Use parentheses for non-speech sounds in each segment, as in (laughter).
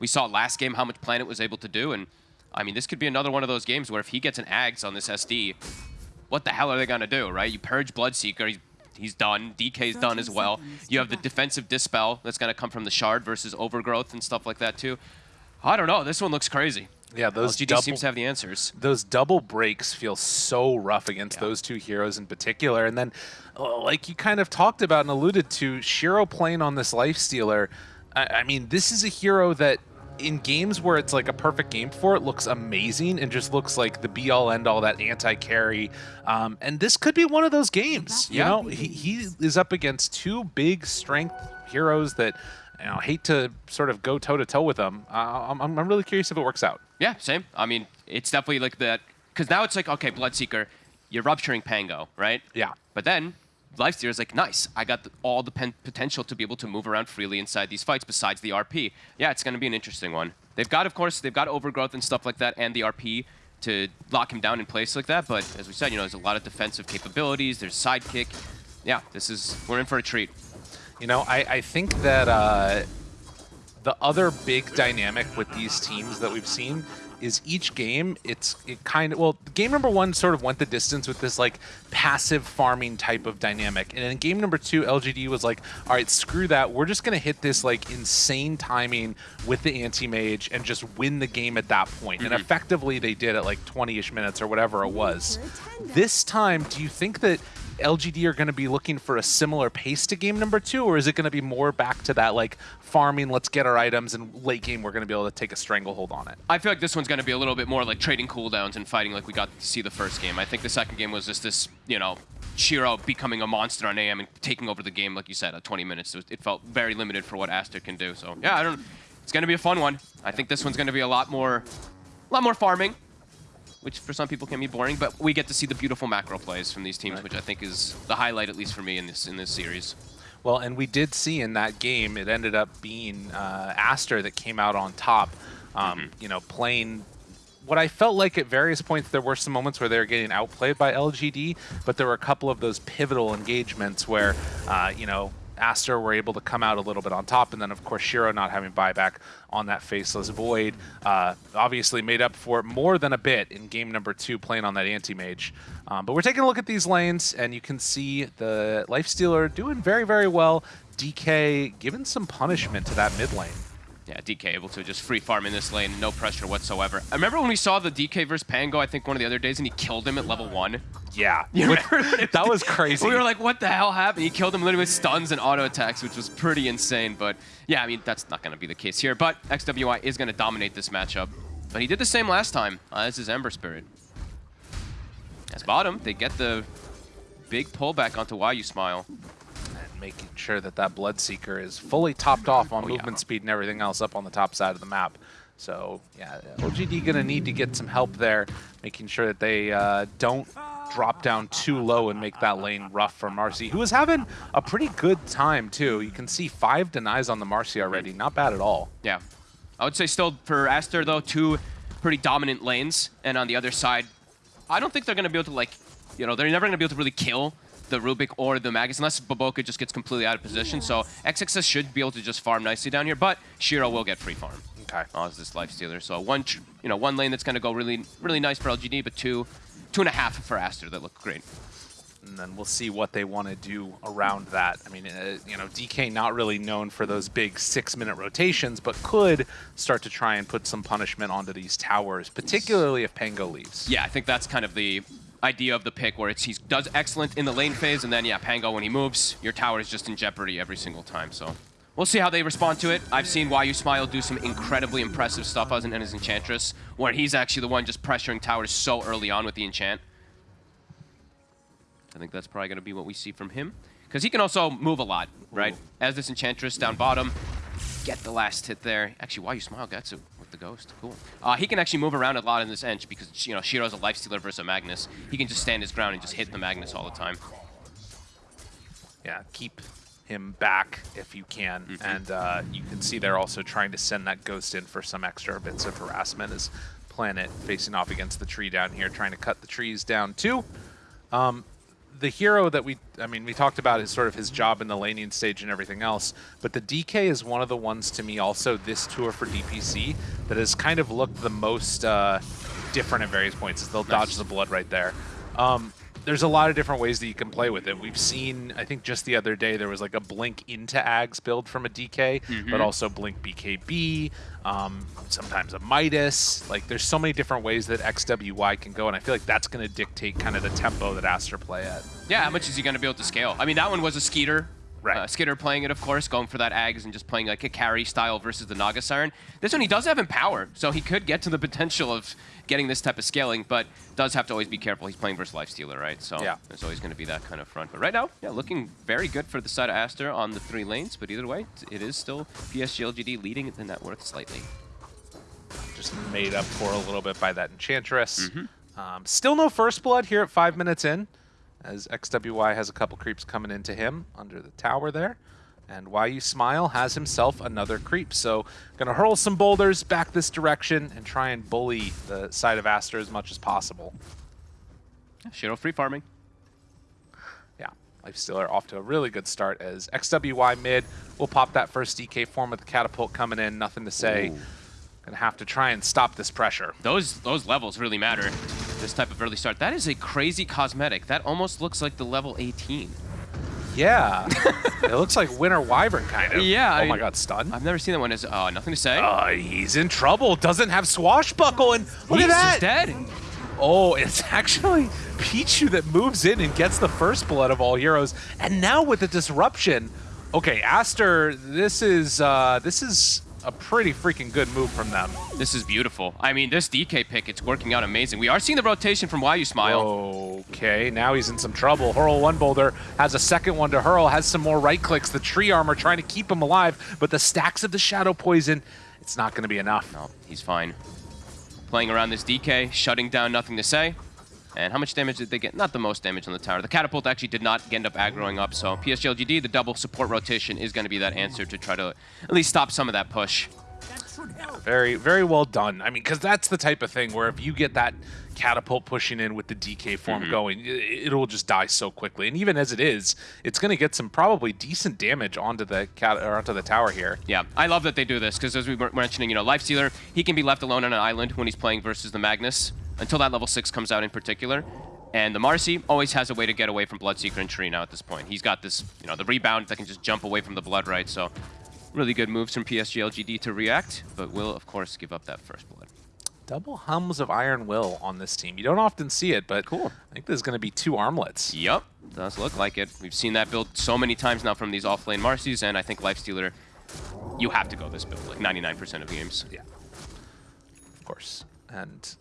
We saw last game how much Planet was able to do, and I mean, this could be another one of those games where if he gets an Ags on this SD, what the hell are they going to do, right? You purge Bloodseeker, he's, he's done. DK's done as well. You have the defensive Dispel that's going to come from the Shard versus Overgrowth and stuff like that too. I don't know. This one looks crazy. Yeah, those LGD double, seems to have the answers. Those double breaks feel so rough against Yeah. those two heroes in particular. And then, uh, like you kind of talked about and alluded to, Shiro playing on this Life Stealer. I, I mean, this is a hero that in games where it's like a perfect game for it looks amazing and just looks like the be all end all that anti carry. Um, and this could be one of those games. You know, he, he is up against two big strength heroes that. You know, hate to sort of go toe to toe with them. Uh, I'm, I'm really curious if it works out. Yeah, same. I mean, it's definitely like that. Because now it's like, okay, Bloodseeker, you're rupturing Pango, right? Yeah. But then Lifestealer is like, nice. I got the, all the potential to be able to move around freely inside these fights besides the RP. Yeah, it's going to be an interesting one. They've got, of course, they've got overgrowth and stuff like that and the RP to lock him down in place like that. But as we said, you know, there's a lot of defensive capabilities. There's sidekick. Yeah, this is, we're in for a treat. You know, I, I think that uh, the other big dynamic with these teams that we've seen is each game, it's it kind of, well, game number one sort of went the distance with this like passive farming type of dynamic. And in game number two, LGD was like, all right, screw that. We're just going to hit this like insane timing with the anti-mage and just win the game at that point. And mm-hmm. effectively they did at like 20-ish minutes or whatever it was. This time, do you think that LGD are going to be looking for a similar pace to game number two, or is it going to be more back to that like farming, let's get our items, and late game we're going to be able to take a stranglehold on it? I feel like this one's going to be a little bit more like trading cooldowns and fighting like we got to see the first game. I think the second game was just this, you know, Shiro becoming a monster on AM and taking over the game, like you said, at 20 minutes. It, felt very limited for what Aster can do. So yeah, I don't. It's going to be a fun one. I think this one's going to be a lot more, a lot more farming, which for some people can be boring. But we get to see the beautiful macro plays from these teams, which I think is the highlight, at least for me, in this in this series. Well, and we did see in that game, it ended up being uh, Aster that came out on top, um, you know, playing what I felt like at various points there were some moments where they were getting outplayed by LGD, but there were a couple of those pivotal engagements where, uh, you know, Aster were able to come out a little bit on top, and then of course Shiro not having buyback on that faceless void, uh, obviously made up for it more than a bit in game number two playing on that anti-mage. Um, but we're taking a look at these lanes, and you can see the Lifestealer doing very, very well. DK giving some punishment to that mid lane. Yeah, DK able to just free farm in this lane, no pressure whatsoever. I remember when we saw the DK versus Pango, I think one of the other days, and he killed him at level one. Yeah, (laughs) You With- remember when it- that was crazy. We were like, what the hell happened? He killed him literally with stuns and auto attacks, which was pretty insane. But yeah, I mean, that's not going to be the case here. But XWY is going to dominate this matchup. But he did the same last time. Uh, this is Ember Spirit. As bottom, they get the big pullback onto Why You Smile. Making sure that that Bloodseeker is fully topped off on Oh, yeah. movement speed and everything else up on the top side of the map. So yeah, LGD gonna need to get some help there, making sure that they uh, don't drop down too low and make that lane rough for Marci, who is having a pretty good time too. You can see five denies on the Marci already, not bad at all. Yeah. I would say still for Aster, though, two pretty dominant lanes. And on the other side, I don't think they're going to be able to, like, you know, they're never going to be able to really kill the Rubik or the Magnus unless Baboka just gets completely out of position. So XXS should be able to just farm nicely down here, but Shiro will get free farm. Okay. Oh, is this life stealer? So one, you know, one lane that's going to go really, really nice for LGD, but two, two and a half for Aster that look great. and then we'll see what they want to do around that. I mean, uh, you know, DK not really known for those big six-minute rotations, but could start to try and put some punishment onto these towers, particularly if Pango leaves. Yeah, I think that's kind of the idea of the pick, where it's he does excellent in the lane phase, and then yeah, Pango when he moves, your tower is just in jeopardy every single time. So we'll see how they respond to it. I've seen Why You Smile do some incredibly impressive stuff as an his Enchantress, where he's actually the one just pressuring towers so early on with the enchant. I think that's probably going to be what we see from him. Because he can also move a lot, right? As this Enchantress down bottom, get the last hit there. Actually, why you smile gets it with the ghost. Cool. Uh, he can actually move around a lot in this edge because you know Shiro's a life stealer versus a Magnus. He can just stand his ground and just hit the Magnus all the time. Yeah, keep him back if you can. Mm-hmm. And uh, you can see they're also trying to send that ghost in for some extra bits of harassment as Planet facing off against the tree down here, trying to cut the trees down too. Um, the hero that we, I mean, we talked about is sort of his job in the laning stage and everything else, but the DK is one of the ones to me also this tour for DPC that has kind of looked the most uh, different at various points. Is they'll Nice. dodge the blood right there. Um, there's a lot of different ways that you can play with it. We've seen, I think just the other day, there was like a Blink into Ags build from a DK, but Mhm. also Blink BKB, um, sometimes a Midas. Like, there's so many different ways that XWY can go, and I feel like that's going to dictate kind of the tempo that Aster play at. Yeah, how much is he going to be able to scale? I mean, that one was a Skiter. Right. Uh, Skiter playing it, of course, going for that Ags and just playing like a carry style versus the Naga Siren. This one, he does have Empower, so he could get to the potential of getting this type of scaling, but does have to always be careful. He's playing versus Lifestealer, right? So Yeah. there's always going to be that kind of front. But right now, yeah, looking very good for the side of Aster on the three lanes, but either way, it is still PSG LGD leading the net worth slightly. Just made up for a little bit by that Enchantress. Mm-hmm. Um, still no First Blood here at five minutes in, as XWY has a couple creeps coming into him under the tower there. And Why You Smile has himself another creep. So gonna hurl some boulders back this direction and try and bully the side of Aster as much as possible. Shiro free farming. Yeah, Lifestealer off to a really good start as XWY mid We'll pop that first DK form with the catapult coming in. Nothing to say. Ooh. Gonna have to try and stop this pressure. Those those levels really matter. This type of early start. That is a crazy cosmetic. That almost looks like the level 18. Yeah, (laughs) it looks like Winter Wyvern kind of. Yeah, Oh I- my God, stun. I've never seen that one as uh, nothing to say. Uh, he's in trouble. Doesn't have swashbuckle, and look He's at that. dead. Oh, it's (laughs) actually Pichu that moves in and gets the first blood of all heroes. And now with the disruption, okay, Aster, this is uh, this is a pretty freaking good move from them. This is beautiful. I mean, this DK pick, it's working out amazing. We are seeing the rotation from Why You Smile. Okay, now he's in some trouble. Hurl one boulder has a second one to hurl, has some more right clicks. The tree armor trying to keep him alive, but the stacks of the shadow poison, it's not going to be enough. No, he's fine. Playing around this DK, shutting down nothing to say. And how much damage did they get? Not the most damage on the tower. The catapult actually did not end up aggroing up, so PSG LGD, the double support rotation is going to be that answer to try to at least stop some of that push. Very, very well done. I mean, because that's the type of thing where if you get that catapult pushing in with the DK form Mm-hmm. going, it'll just die so quickly. And even as it is, it's going to get some probably decent damage onto the cat or onto the tower here. Yeah, I love that they do this because as we were mentioning, you know, Lifestealer, he can be left alone on an island when he's playing versus the Magnus until that level 6 comes out in particular. And the Marcy always has a way to get away from Bloodseeker and Tree now at this point. He's got this, you know, the rebound that can just jump away from the Blood, right? So really good moves from PSG LGD to react, but will, of course, give up that first Blood. Double hums of Iron Will on this team. You don't often see it, but Cool. I think there's going to be two armlets. Yup, does look like it. We've seen that build so many times now from these off-lane Marcis, and I think Lifestealer, you have to go this build, like 99% of games. Yeah. Of course. And,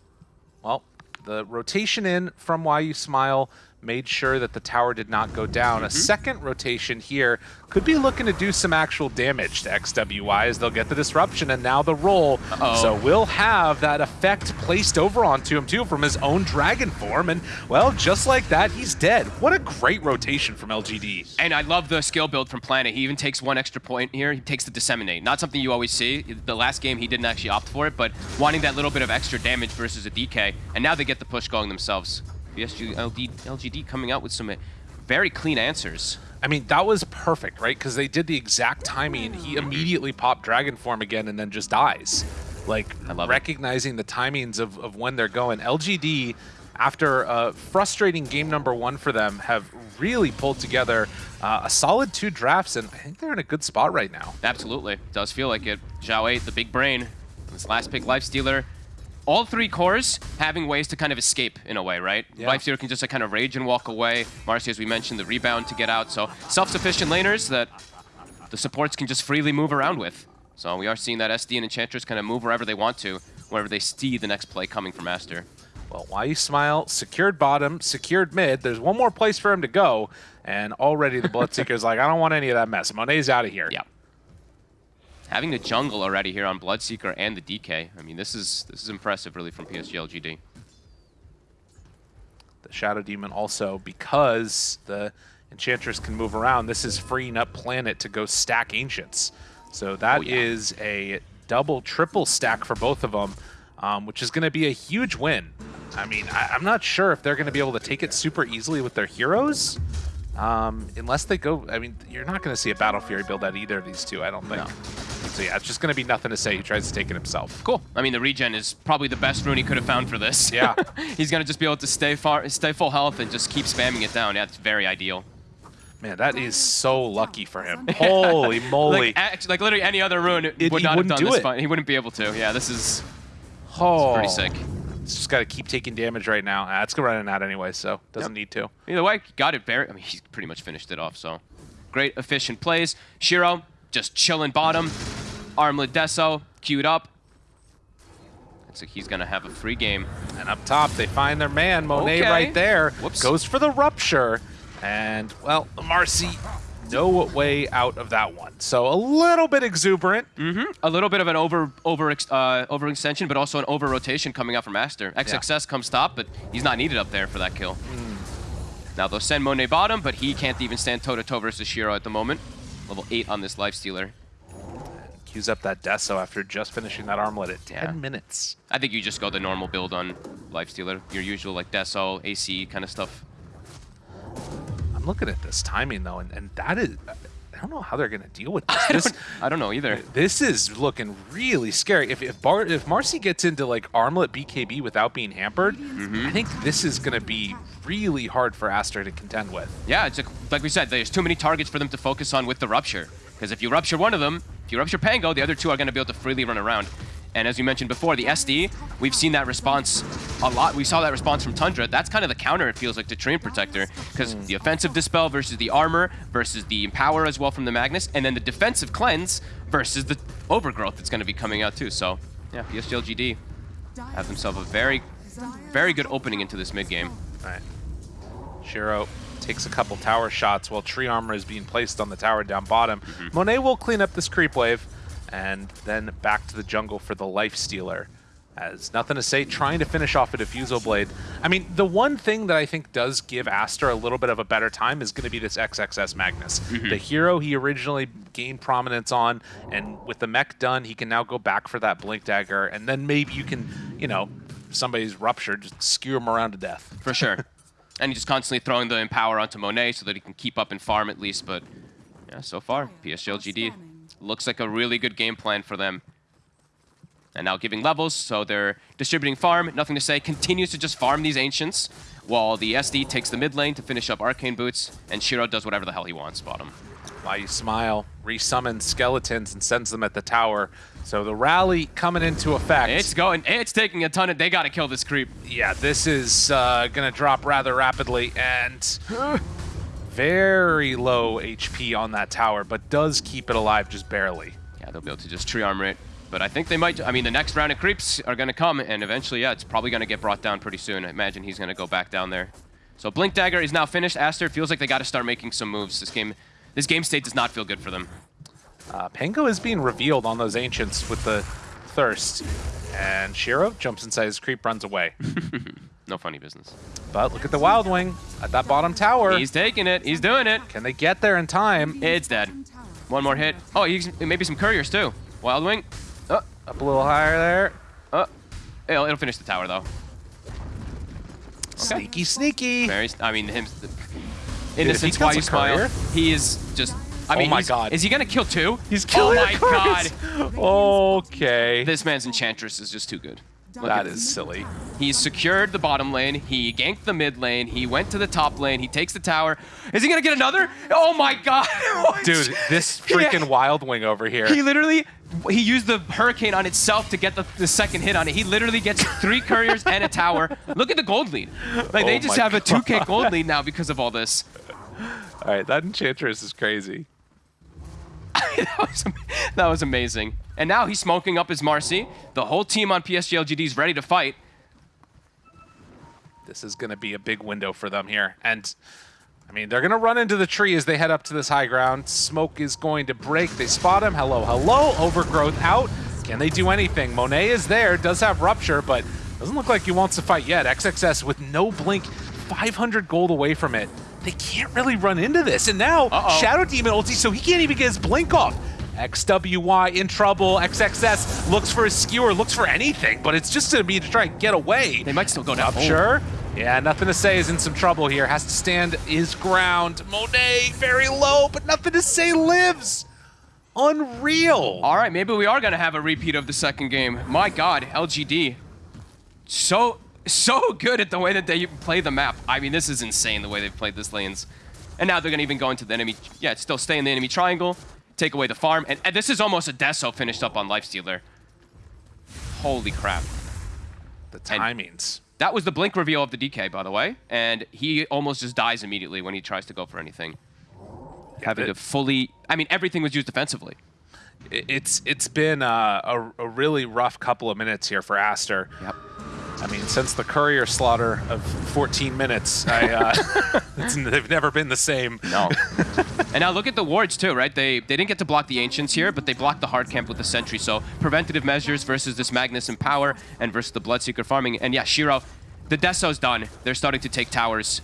well, the rotation in from Why You Smile made sure that the tower did not go down. A mm-hmm. second rotation here could be looking to do some actual damage to XWY as they'll get the disruption and now the roll. Uh-oh. So we'll have that effect placed over onto him too from his own dragon form. And, well, just like that, he's dead. What a great rotation from LGD. And I love the skill build from Planet. He even takes one extra point here. He takes the Disseminate. Not something you always see. The last game, he didn't actually opt for it, but wanting that little bit of extra damage versus a DK. And now they get the push going themselves. PSG LD, LGD coming out with some uh, very clean answers. I mean, that was perfect, right? Because they did the exact timing, and he immediately popped Dragon Form again and then just dies. Like, love it. recognizing the timings of, of when they're going. LGD, after a frustrating game number one for them, have really pulled together uh, a solid two drafts, and I think they're in a good spot right now. Absolutely. Does feel like it. Xiao8, the big brain. This last pick, Lifestealer. All three cores having ways to kind of escape in a way, right? Yeah. Lifestealer can just like, kind of rage and walk away. Marci, as we mentioned, the rebound to get out. So self-sufficient laners that the supports can just freely move around with. So we are seeing that SD and Enchantress kind of move wherever they want to, wherever they see the next play coming from Aster. Well, why you smile? Secured bottom, secured mid. There's one more place for him to go, and already the (laughs) Bloodseeker's like, I don't want any of that mess. Monet's out of here. Yeah. Having the jungle already here on Bloodseeker and the DK, I mean, this is this is impressive, really, from PSG LGD. the Shadow Demon also, because the Enchantress can move around, this is freeing up Planet to go stack Ancients. So that Oh, yeah. is a double, triple stack for both of them, um, which is going to be a huge win. I mean, I, am not sure if they're going to be able to take it super easily with their heroes. Um, unless they go, I mean, you're not going to see a Battle Fury build out either of these two, I don't think. No. So yeah, it's just going to be nothing to say. He tries to take it himself. Cool. I mean, the regen is probably the best rune he could have found for this. Yeah. (laughs) He's going to just be able to stay far, stay full health and just keep spamming it down. Yeah, it's very ideal. Man, that is so lucky for him. (laughs) Holy moly. Like, like, literally any other rune it, would not have done this fun. He wouldn't be able to. Yeah, this is oh. pretty sick. It's just got to keep taking damage right now. Ah, it's running out anyway, so doesn't yep. need to. Either way, got it very. I mean, he's pretty much finished it off, so. Great, efficient plays. Shiro just chilling bottom. Armlet Deso queued up. Looks like he's going to have a free game. And up top, they find their man, Monet okay. right there. Whoops. Goes for the Rupture. And, well, Marci, no way out of that one. So a little bit exuberant. Mm -hmm. A little bit of an over over uh, overextension, but also an over rotation coming out from Aster. XXS yeah. comes top, but he's not needed up there for that kill. Mm. Now they'll send Monet bottom, but he can't even stand toe-to-toe -to -toe versus Shiro at the moment. Level 8 on this Lifestealer. Queues up that Deso after just finishing that armlet at 10 yeah. minutes. I think you just go the normal build on Lifestealer. Your usual like Deso, AC kind of stuff I'm looking at this timing though, and, and that is. I don't know how they're going to deal with (laughs) this. I this. Don't, I don't know either. This is looking really scary. If if, Bar, if Marci gets into like armlet BKB without being hampered, mm -hmm. I think this is going to be really hard for Aster to contend with. Yeah, it's a, like we said, there's too many targets for them to focus on with the Rupture. Because if you Rupture one of them, if you Rupture Pango, the other two are going to be able to freely run around. And as you mentioned before, the SD, we've seen that response a lot. We saw that response from Tundra. That's kind of the counter, it feels like, to Treant Protector, because the offensive Dispel versus the Armor versus the Empower as well from the Magnus, and then the defensive Cleanse versus the Overgrowth that's going to be coming out too. So, yeah, PSGLGD have themselves a very, very good opening into this mid-game. All right. Shiro takes a couple tower shots while Tree Armor is being placed on the tower down bottom. Mm -hmm. Monet will clean up this creep wave and then back to the jungle for the Life Stealer. As nothing to say, trying to finish off a Diffusal Blade. I mean, the one thing that I think does give Aster a little bit of a better time is going to be this XXS Magnus. Mm -hmm. The hero he originally gained prominence on, and with the mech done, he can now go back for that Blink Dagger, and then maybe you can, you know, somebody's ruptured, just skew him around to death. For sure. (laughs) and he's just constantly throwing the Empower onto Monet so that he can keep up and farm at least, but yeah, so far, PSGLGD Looks like a really good game plan for them. And now giving levels, so they're distributing farm, nothing to say, continues to just farm these Ancients, while the SD takes the mid lane to finish up Arcane Boots, and Shiro does whatever the hell he wants bottom. Why you smile, resummons skeletons and sends them at the tower. So the rally coming into effect. It's going, it's taking a ton of, they gotta kill this creep. Yeah, this is uh, gonna drop rather rapidly, and (laughs) very low HP on that tower, but does keep it alive just barely. Yeah, they'll be able to just tree armor it. But I think they might, I mean, the next round of creeps are going to come, and eventually, yeah, it's probably going to get brought down pretty soon. I imagine he's going to go back down there. So Blink Dagger is now finished. Aster feels like they got to start making some moves. This game, this game state does not feel good for them. Uh, Pango is being revealed on those Ancients with the Thirst. And Shiro jumps inside his creep, runs away. (laughs) No funny business. But look at the Wild Wing at that bottom tower. He's taking it. He's doing it. Can they get there in time? It's dead. One more hit. Oh, he's, maybe some couriers too. Wild Wing. Oh. Up a little higher there. Oh. It'll, it'll finish the tower though. Okay. Sneaky, sneaky. Very. I mean, him. Innocence. Why you smile? He is just. I oh mean, oh my god. Is he gonna kill two? He's killing. Oh my god. (laughs) okay. This man's enchantress is just too good. Look that is silly. He secured the bottom lane. He ganked the mid lane. He went to the top lane. He takes the tower. Is he going to get another? Oh my god. (laughs) Dude, this (laughs) freaking yeah. Wild Wing over here. He literally, he used the Hurricane on itself to get the, the second hit on it. He literally gets three couriers and a tower. (laughs) Look at the gold lead. Like, oh they just have god. a 2k gold lead now because of all this. All right, that Enchantress is crazy. (laughs) that, was, that was amazing. And now he's smoking up his Marci. The whole team on PSG is ready to fight. This is going to be a big window for them here. And, I mean, they're going to run into the tree as they head up to this high ground. Smoke is going to break. They spot him. Hello, hello. Overgrowth out. Can they do anything? Monet is there, does have Rupture, but doesn't look like he wants to fight yet. XXS with no blink, 500 gold away from it they can't really run into this. And now uh -oh. Shadow Demon ulti, so he can't even get his blink off. XWY in trouble. XXS looks for a skewer, looks for anything, but it's just to be to try and get away. They might still go down. Sure. Yeah, nothing to say is in some trouble here. Has to stand his ground. Monet very low, but nothing to say lives. Unreal. All right, maybe we are going to have a repeat of the second game. My God, LGD. So, so good at the way that they play the map. I mean, this is insane the way they've played this lanes. And now they're going to even go into the enemy, yeah, still stay in the enemy triangle, take away the farm. And, and this is almost a Deso finished up on Lifestealer. Holy crap. The timings. And that was the blink reveal of the DK, by the way. And he almost just dies immediately when he tries to go for anything. Yeah, Having to fully... I mean, everything was used defensively. It's It's been uh, a, a really rough couple of minutes here for Aster. Yep. I mean, since the courier slaughter of 14 minutes, I, uh, (laughs) (laughs) they've never been the same. No. (laughs) and now look at the wards too, right? They they didn't get to block the Ancients here, but they blocked the hard camp with the Sentry. So preventative measures versus this Magnus Empower and versus the Bloodseeker farming. And yeah, Shiro, the Deso's done. They're starting to take towers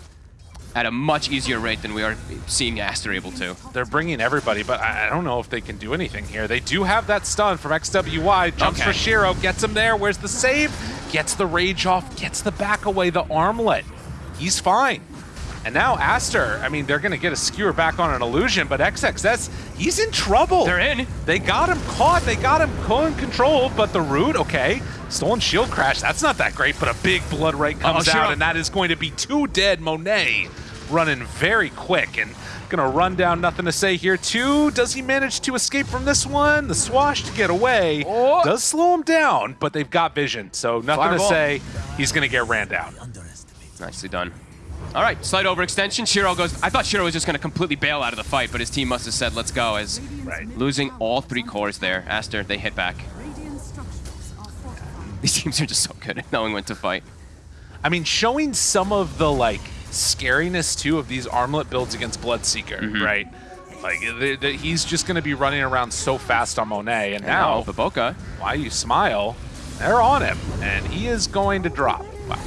at a much easier rate than we are seeing Aster able to. They're bringing everybody, but I don't know if they can do anything here. They do have that stun from XWY. Jumps okay. for Shiro, gets him there. Where's the save? Gets the rage off, gets the back away, the armlet. He's fine. And now Aster, I mean, they're going to get a skewer back on an illusion, but XXS, he's in trouble. They're in. They got him caught. They got him controlled, but the root, okay. Stolen shield crash, that's not that great, but a big blood right comes uh -oh, out, and that is going to be two dead Monet running very quick and gonna run down nothing to say here too. Does he manage to escape from this one? The swash to get away oh. does slow him down, but they've got vision, so nothing Fireball. to say. He's gonna get ran down. Nicely done. All right, slight overextension. Shiro goes. I thought Shiro was just going to completely bail out of the fight, but his team must have said, let's go, as right. losing all three cores there. Aster, they hit back. These teams are just so good at knowing when to fight. I mean, showing some of the, like, scariness too of these armlet builds against Bloodseeker, mm -hmm. right? Like the, the, he's just going to be running around so fast on Monet, and now Baboka, why you smile? They're on him, and he is going to drop. Wow.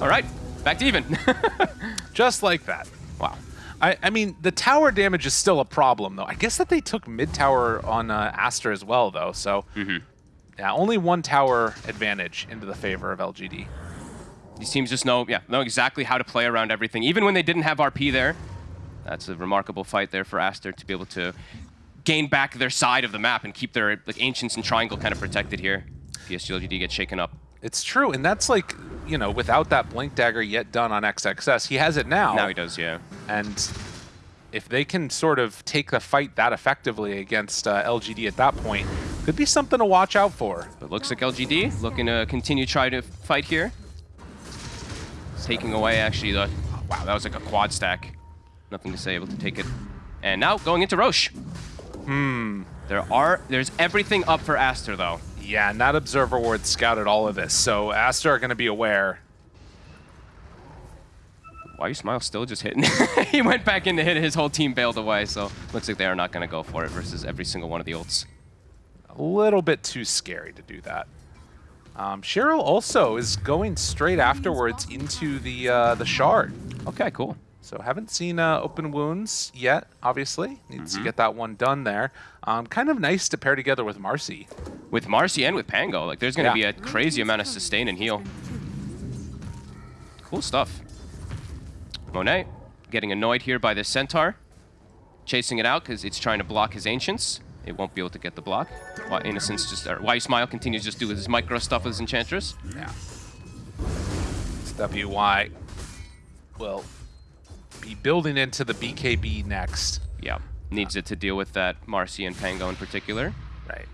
All right, back to even. (laughs) just like that. Wow. I, I, mean, the tower damage is still a problem, though. I guess that they took mid tower on uh, Aster as well, though. So, mm -hmm. yeah, only one tower advantage into the favor of LGD. These teams just know, yeah, know exactly how to play around everything. Even when they didn't have RP there, that's a remarkable fight there for Aster to be able to gain back their side of the map and keep their like Ancients and Triangle kind of protected here. PSG LGD gets shaken up. It's true, and that's like, you know, without that Blink Dagger yet done on XXS. He has it now. Now he does, yeah. And if they can sort of take the fight that effectively against uh, LGD at that point, could be something to watch out for. It looks like LGD looking to continue try to fight here taking away actually the... Wow, that was like a quad stack. Nothing to say, able to take it. And now going into Rosh. Hmm. There are... There's everything up for Aster, though. Yeah, and that Observer Ward scouted all of this, so Aster are going to be aware. Why you smile still just hitting? (laughs) he went back in to hit his whole team bailed away, so looks like they are not going to go for it versus every single one of the ults. A little bit too scary to do that. Um, Shiro also is going straight afterwards into the uh, the shard. Okay, cool. So haven't seen uh, open wounds yet, obviously. Needs mm -hmm. to mm-hmm. get that one done there. Um, kind of nice to pair together with Marci. With Marci and with Pango. Like, there's going to yeah. be a crazy amount of sustain and heal. Cool stuff. Monet getting annoyed here by this Centaur. Chasing it out because it's trying to block his Ancients it won't be able to get the block. Why Innocence just, or why Smile continues just do his micro stuff with his Enchantress. Yeah. WY will be building into the BKB next. Yeah, needs it to deal with that Marci and Pango in particular. Right.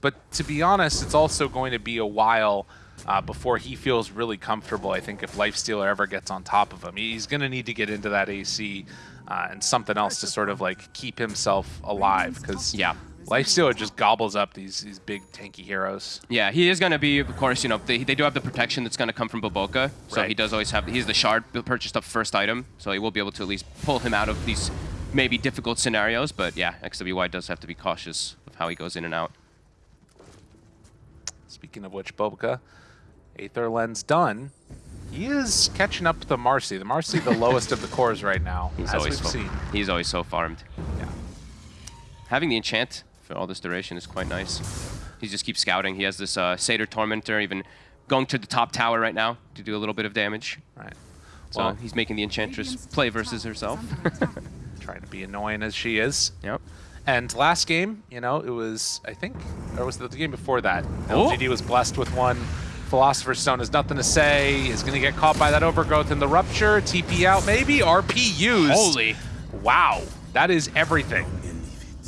But to be honest, it's also going to be a while uh, before he feels really comfortable. I think if Lifestealer ever gets on top of him, he's going to need to get into that AC uh, and something else to sort of like keep himself alive because yeah. Lifestealer just gobbles up these these big tanky heroes. Yeah, he is going to be, of course, you know, they, they do have the protection that's going to come from Boboka. so right. he does always have, he's the shard purchased up first item, so he will be able to at least pull him out of these maybe difficult scenarios, but yeah, XWY does have to be cautious of how he goes in and out. Speaking of which, Boboka, Aether Lens done. He is catching up to the Marci. The Marci, the (laughs) lowest of the cores right now, He's as always we've so, seen. He's always so farmed. Yeah. having the enchant for all this duration is quite nice. He just keeps scouting. He has this uh, Satyr Tormentor even going to the top tower right now to do a little bit of damage. Right. So Well- he's making the Enchantress play versus herself. (laughs) Trying to be annoying as she is. yep. And last game, you know, it was, I think, or was it the game before that? Oh. LGD was blessed with one. Philosopher's Stone has nothing to say, is going to get caught by that overgrowth in the rupture. TP out, maybe. RP used. Holy. Wow. That is everything.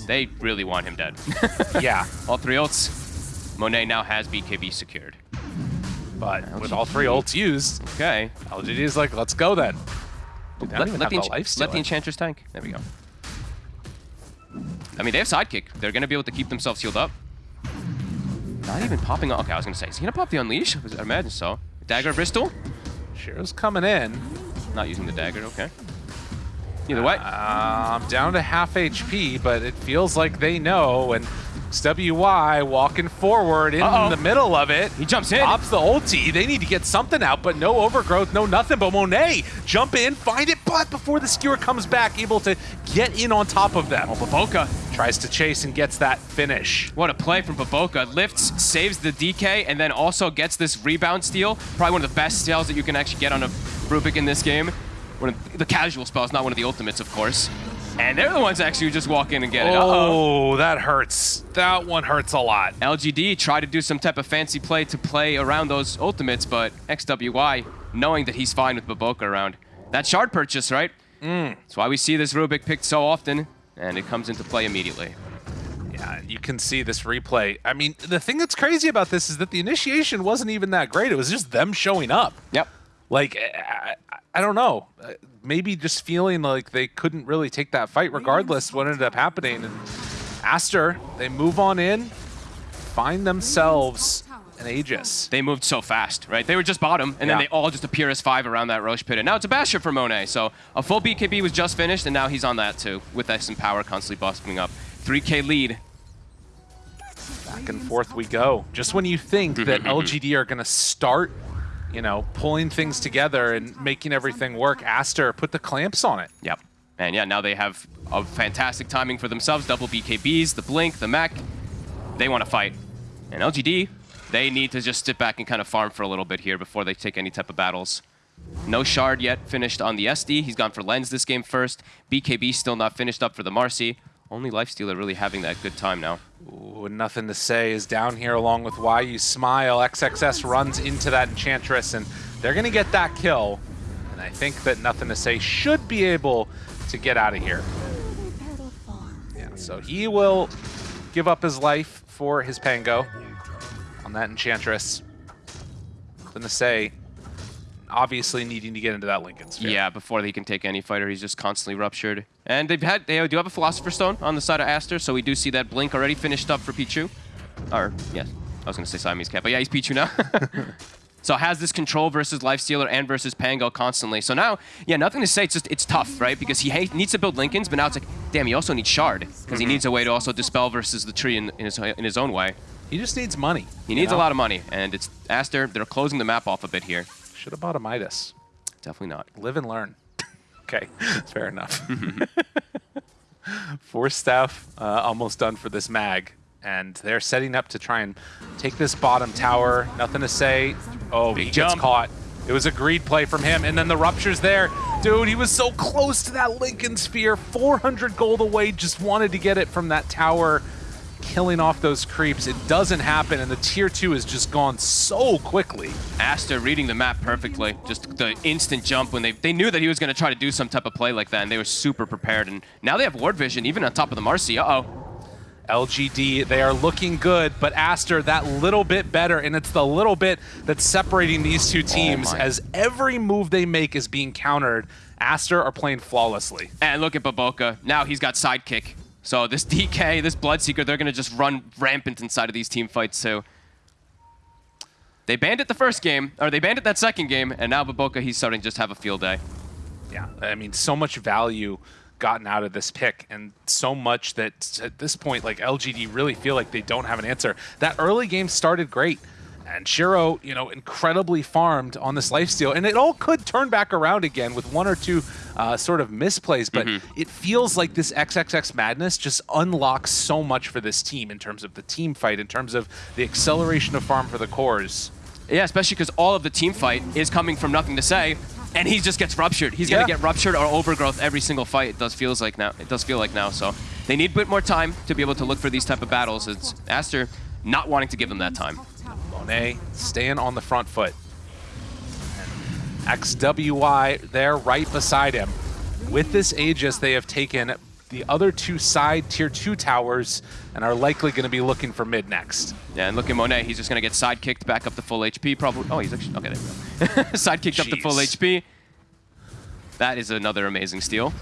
They really want him dead. (laughs) yeah. all three ults. Monet now has BKB secured. But with all three ults used, Okay. LGD is like, let's go then. Dude, Let, let the, the life let the. Enchantress tank. There we go. I mean, they have sidekick. They're going to be able to keep themselves healed up. Not even popping. Okay, I was going to say, is he going to pop the Unleash? I imagine so. Dagger of Bristol? Shiro's coming in. Not using the dagger, okay. Either way, I'm down to half HP, but it feels like they know. And XWY walking forward in Uh-oh. the middle of it. He jumps in. Pops the ulti. They need to get something out, but no overgrowth, no nothing. But Monet jump in, find it, but before the skewer comes back, able to get in on top of them. Oh, Baboka. Tries to chase and gets that finish. What a play from Baboka. Lifts, saves the DK, and then also gets this rebound steal. Probably one of the best steals that you can actually get on a Rubik in this game. One of the casual spells, not one of the ultimates, of course. And they're the ones actually who just walk in and get it. Oh, that hurts. That one hurts a lot. LGD tried to do some type of fancy play to play around those ultimates, but XWY, knowing that he's fine with Baboka around. That shard purchase, right? Mm. That's why we see this Rubik picked so often, and it comes into play immediately. Yeah, you can see this replay. I mean, the thing that's crazy about this is that the initiation wasn't even that great. It was just them showing up. Yep. Like, I, I- I don't know. Uh, Maybe just feeling like they couldn't really take that fight regardless what ended up happening. And Aster, they move on in, find themselves an Aegis. They moved so fast, right? They were just bottom, and then they all just appear as five around that Rosh pit. And now it's a Basher for Monet. So a full BKB was just finished, and now he's on that too, with X and Power constantly busting up. 3k lead. Back and forth we go. Just when you think that (laughs) LGD are going to start, you know, pulling things together and making everything work, Aster put the clamps on it. Yep. And yeah, now they have a fantastic timing for themselves. Double BKBs, the Blink, the Mech. They want to fight. And LGD, they need to just sit back and kind of farm for a little bit here before they take any type of battles. No Shard yet finished on the SD. He's gone for Lens this game first. BKB still not finished up for the Marci. Only Lifestealer really having that good time now. Ooh, nothing to say is down here along with Why You Smile. XXS runs into that Enchantress, and they're going to get that kill. And I think that Nothing to Say should be able to get out of here. Yeah, so he will give up his life for his Pango on that Enchantress. Nothing to say. Obviously needing to get into that Linken's Sphere. Yeah, before he can take any fighter, he's just constantly ruptured. And they've had they do have a Philosopher's Stone on the side of Aster, so we do see that Blink already finished up for Pichu. Or, yes, I was going to say Siamese Cat, but yeah, he's Pichu now. (laughs) so has this control versus Lifestealer and versus Pango constantly. So now, yeah, nothing to say. It's just, it's tough, right? Because he needs to build Linkens, but now it's like, damn, he also needs Shard. Because he mm-hmm. needs a way to also dispel versus the tree in, in, his, in his own way. He just needs money. He needs a lot of money, and it's Aster. They're closing the map off a bit here. Should have bought a Midas. Definitely not. Live and learn. (laughs) okay, fair enough. (laughs) Force staff uh, almost done for this mag, and they're setting up to try and take this bottom tower. Nothing to say. Oh, he Big gets caught. It was a greed play from him, and then the rupture's there. Dude, he was so close to that Linken's Sphere. 400 gold away, just wanted to get it from that tower, killing off those creeps. It doesn't happen, and the tier two has just gone so quickly. Aster reading the map perfectly. Just the instant jump when they they knew that he was going to try to do some type of play like that, and they were super prepared. And now they have ward vision, even on top of the Marci. Uh-oh. LGD, they are looking good, but Aster that little bit better, and it's the little bit that's separating these two oh teams my. as every move they make is being countered. Aster are playing flawlessly. And look at Baboka. Now he's got sidekick. So this (laughs) DK, this Bloodseeker, they're going to just run rampant inside of these team fights too. They banned it the first game, or they banned it that second game, and now Baboka, he's starting to just have a field day. Yeah, I mean, so much value gotten out of this pick, and so much that at this point, like LGD really feel like they don't have an answer. That early game started great, and Shiro, you know, incredibly farmed on this lifesteal, and it all could turn back around again with one or two uh, sort of misplays, but Mm-hmm. it feels like this XXS Magnus just unlocks so much for this team in terms of the team fight, in terms of the acceleration of farm for the cores. Yeah, especially because all of the team fight is coming from nothing to say, and he just gets ruptured. He's gonna get ruptured or overgrowth every single fight. It does feels like now. It does feel like now. So they need a bit more time to be able to look for these type of battles. It's Aster not wanting to give them that time. Monet staying on the front foot. And XWY there right beside him. With this Aegis, they have taken the other two side tier two towers and are likely going to be looking for mid next. Yeah, and look at Monet. He's just gonna get side kicked back up to full HP. Probably. Oh, he's actually okay. There we go. (laughs) side kicked up to full HP. That is another amazing steal.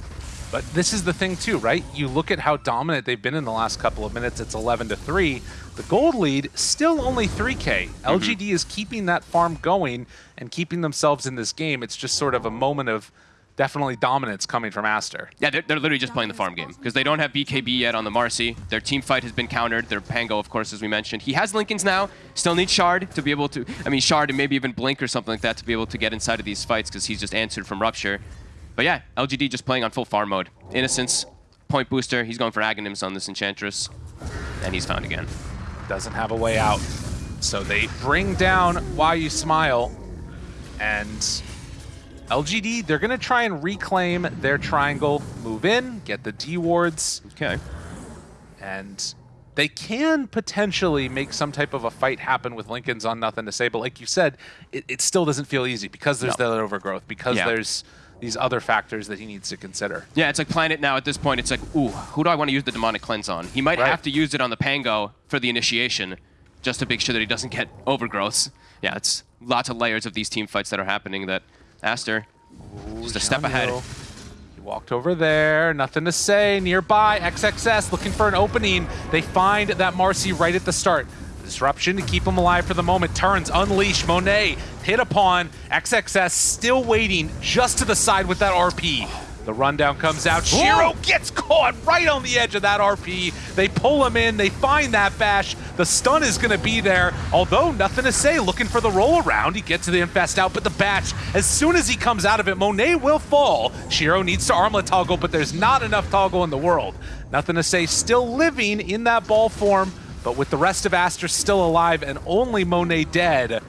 But this is the thing too, right? You look at how dominant they've been in the last couple of minutes. It's 11 to 3. The gold lead still only 3k. Mm-hmm. LGD is keeping that farm going and keeping themselves in this game. It's just sort of a moment of definitely dominance coming from Aster. Yeah, they're, they're literally just playing the farm game because they don't have BKB yet on the Marci. Their team fight has been countered. Their Pango, of course, as we mentioned. He has Linkens now. Still needs Shard to be able to, I mean, Shard and maybe even Blink or something like that to be able to get inside of these fights because he's just answered from Rupture. But yeah, LGD just playing on full farm mode. Innocence, point booster. He's going for Aghanims on this Enchantress. And he's found again. Doesn't have a way out. So they bring down Why You Smile. And LGD, they're going to try and reclaim their triangle, move in, get the D wards. Okay. and they can potentially make some type of a fight happen with Linken's on nothing to say. But like you said, it, it still doesn't feel easy because there's No. that overgrowth, because Yeah. there's these other factors that he needs to consider. Yeah, it's like Planet now at this point. It's like, ooh, who do I want to use the Demonic Cleanse on? He might Right. have to use it on the Pango for the initiation, just to make sure that he doesn't get overgrowths. Yeah, it's lots of layers of these team fights that are happening that Aster, just a step ahead. He walked over there, nothing to say. Nearby, XXS looking for an opening. They find that Marci right at the start. Disruption to keep him alive for the moment. Turns, unleash, Monet hit upon. XXS still waiting just to the side with that RP. The rundown comes out. Shiro gets caught right on the edge of that RP. They pull him in. They find that bash. The stun is going to be there. Although nothing to say. Looking for the roll around. He gets to the infest out, but the bash, as soon as he comes out of it, Monet will fall. Shiro needs to armlet toggle, but there's not enough toggle in the world. Nothing to say. Still living in that ball form, but with the rest of Aster still alive and only Monet dead,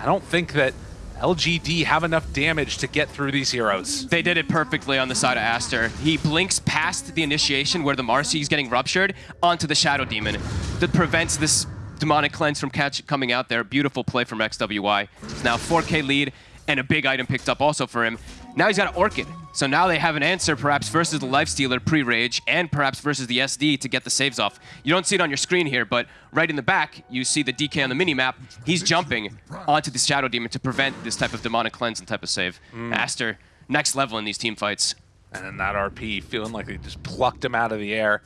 I don't think that LGD have enough damage to get through these heroes. They did it perfectly on the side of Aster. He blinks past the initiation where the Marcy is getting ruptured onto the Shadow Demon that prevents this demonic cleanse from catch coming out there. Beautiful play from XWY. It's now 4k lead and a big item picked up also for him. Now he's got an Orchid. So now they have an answer perhaps versus the Lifestealer pre-rage and perhaps versus the SD to get the saves off. You don't see it on your screen here, but right in the back, you see the DK on the minimap. He's jumping onto the Shadow Demon to prevent this type of demonic cleanse and type of save. Mm. Aster, next level in these team fights. And then that RP feeling like they just plucked him out of the air.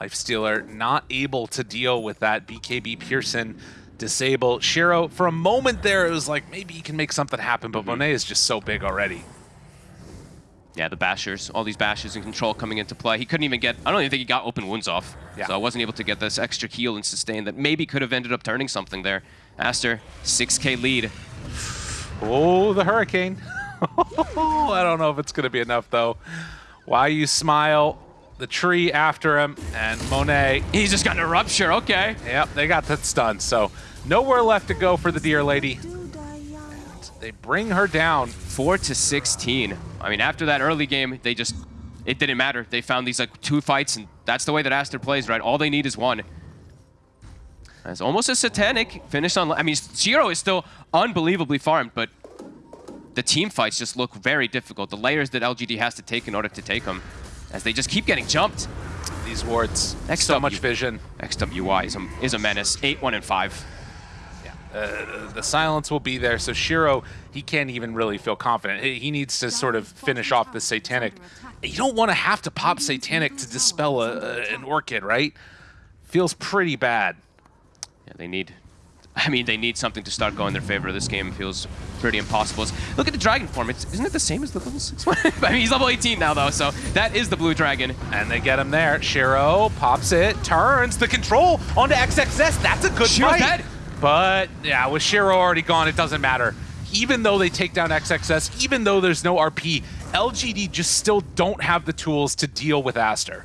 Lifestealer not able to deal with that BKB piercing disable. Shiro, for a moment there, it was like maybe he can make something happen, but mm-hmm. Monet is just so big already. Yeah, the bashers, all these bashes and control coming into play. He couldn't even get, I don't even think he got open wounds off. Yeah. So I wasn't able to get this extra heal and sustain that maybe could have ended up turning something there. Aster, 6k lead. Oh, the Hurricane. (laughs) I don't know if it's going to be enough, though. Why you smile? The tree after him, and Monet. He's just gotten a rupture, okay. Yep, they got that stun, so nowhere left to go for the Dear Lady. They bring her down. 4 to 16. I mean, after that early game, they just, it didn't matter. They found these like two fights, and that's the way that Aster plays, right? All they need is one. It's almost a satanic finish on. I mean, Shiro is still unbelievably farmed, but the team fights just look very difficult. The layers that LGD has to take in order to take them, as they just keep getting jumped. These wards, Next so up, much vision. XWY is a, is a menace. 8, 1, and 5. Uh, the silence will be there, so Shiro, he can't even really feel confident. He needs to sort of finish off the Satanic. You don't want to have to pop Satanic to dispel a, a, an Orchid, right? Feels pretty bad. Yeah, they need. I mean, they need something to start going in their favor. This game feels pretty impossible. Look at the dragon form. It's, isn't it the same as the level six one? (laughs) I mean, he's level 18 now, though, so that is the blue dragon. And they get him there. Shiro pops it, turns the control onto XXS. That's a good Shiro fight. But yeah, with Shiro already gone, it doesn't matter. Even though they take down XXS, even though there's no RP, LGD just still don't have the tools to deal with Aster.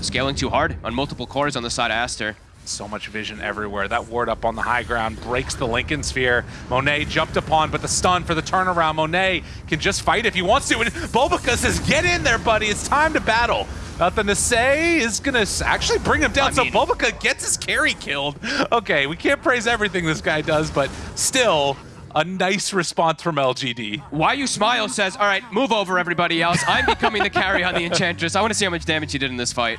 Scaling too hard on multiple cores on the side of Aster. So much vision everywhere. That ward up on the high ground breaks the Linken's Sphere. Monet jumped upon, but the stun for the turnaround. Monet can just fight if he wants to. And Bulbika says, get in there, buddy. It's time to battle. Nothing to say is going to actually bring him down. I so mean- gets his carry killed. Okay, we can't praise everything this guy does, but still a nice response from LGD. Why You Smile says, all right, move over everybody else. I'm becoming the carry on the Enchantress. I want to see how much damage he did in this fight.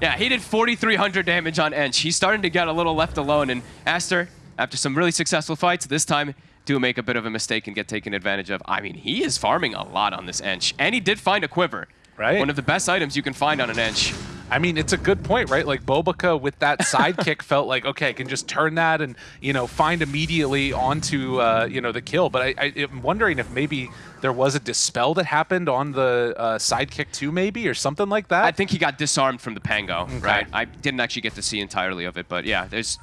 Yeah, he did 4,300 damage on Ench. He's starting to get a little left alone. And Aster, after some really successful fights, this time do make a bit of a mistake and get taken advantage of. I mean, he is farming a lot on this Ench. And he did find a quiver. Right. One of the best items you can find on an inch. I mean, it's a good point, right? Like BoBoKa with that sidekick (laughs) felt like, okay, I can just turn that and, you know, find immediately onto, uh, you know, the kill. But I, I, am wondering if maybe there was a dispel that happened on the uh, sidekick too, maybe, or something like that. I think he got disarmed from the Pango, right? I didn't actually get to see entirely of it, but yeah, there's.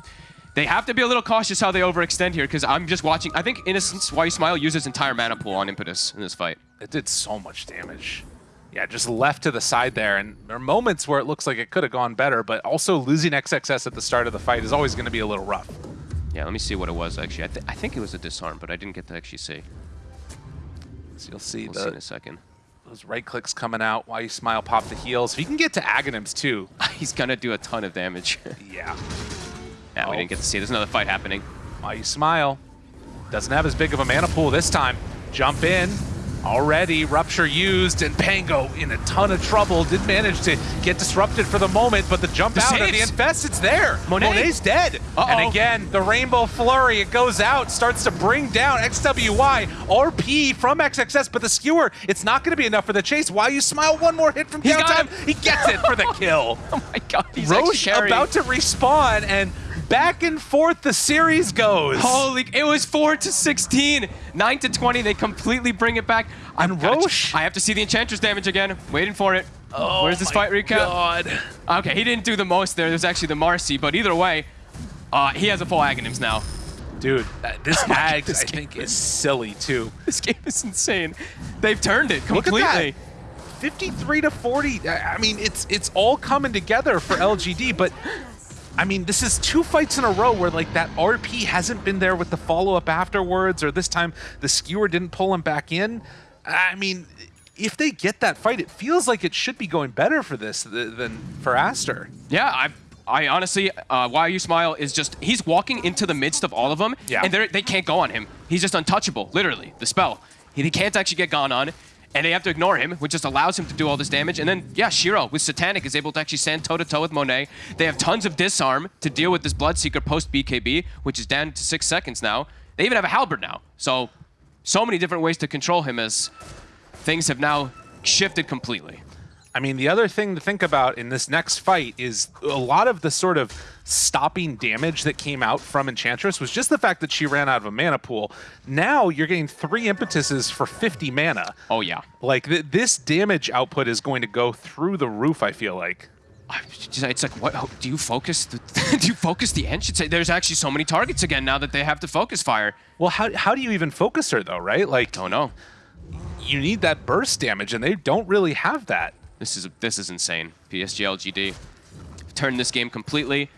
They have to be a little cautious how they overextend here because I'm just watching. I think Innocence, Why You Smile, used his entire mana pool on Impetus in this fight. It did so much damage. Yeah, just left to the side there. And there are moments where it looks like it could have gone better, but also losing XXS at the start of the fight is always going to be a little rough. Yeah, let me see what it was actually. I, th I think it was a disarm, but I didn't get to actually see. So you'll see We'll the, see in a second. those right clicks coming out while you smile, pop the heels. If you can get to Aghanims too, (laughs) He's gonna do a ton of damage. (laughs) yeah. yeah, Oh. we didn't get to see. There's another fight happening. While you smile, doesn't have as big of a mana pool this time. Jump in. Already, Rupture used, and Pango in a ton of trouble. Did manage to get disrupted for the moment, but the jump The out of the. Infest, it's there. Monet. Monet's dead. Uh-oh. And again, the Rainbow Flurry, it goes out, starts to bring down XWY, RP from XXS, but the Skewer, it's not going to be enough for the chase. Why you smile? One more hit from He's downtime. He gets it for the (laughs) kill. Oh my god, he's Rosh about to respawn, and back and forth the series goes. Holy, it was 4 to 16. 9 to 20, they completely bring it back. I'm And Rosh- I have to see the Enchantress damage again. Waiting for it. Oh Where's this fight recap? God. Okay, he didn't do the most there. There's actually the Marci, but either way, uh, he has a full Aghanims now. Dude, uh, this my Ags, God, this I think, is silly, too. This game is insane. They've turned it completely. that. 53 to 40. I I mean, it's it's all coming together for LGD, but I mean, this is two fights in a row where like that RP hasn't been there with the follow-up afterwards, or this time the skewer didn't pull him back in. I mean, if they get that fight, it feels like it should be going better for this th- than for Aster. Yeah, I I honestly, uh, Why You Smile is just, he's walking into the midst of all of them, Yeah. and they can't go on him. He's just untouchable, literally, the spell. He, he can't actually get gone on, and they have to ignore him, which just allows him to do all this damage. And then, yeah, Shiro with Satanic is able to actually stand toe-to-toe with Monet. They have tons of disarm to deal with this Bloodseeker post-BKB, which is down to six seconds now. They even have a Halberd now. So, so many different ways to control him as things have now shifted completely. I mean, the other thing to think about in this next fight is a lot of the sort of stopping damage that came out from Enchantress was just the fact that she ran out of a mana pool. Now you're getting three impetuses for 50 mana. Oh, yeah. Like, th this damage output is going to go through the roof, I feel like. It's like, what? Do you focus? The, (laughs) do you focus the say there's actually so many targets again now that they have to focus fire. Well, how, how do you even focus her, though, right? Like, Don't know. you need that burst damage, and they don't really have that. This is this is insane. PSG LGD turned this game completely.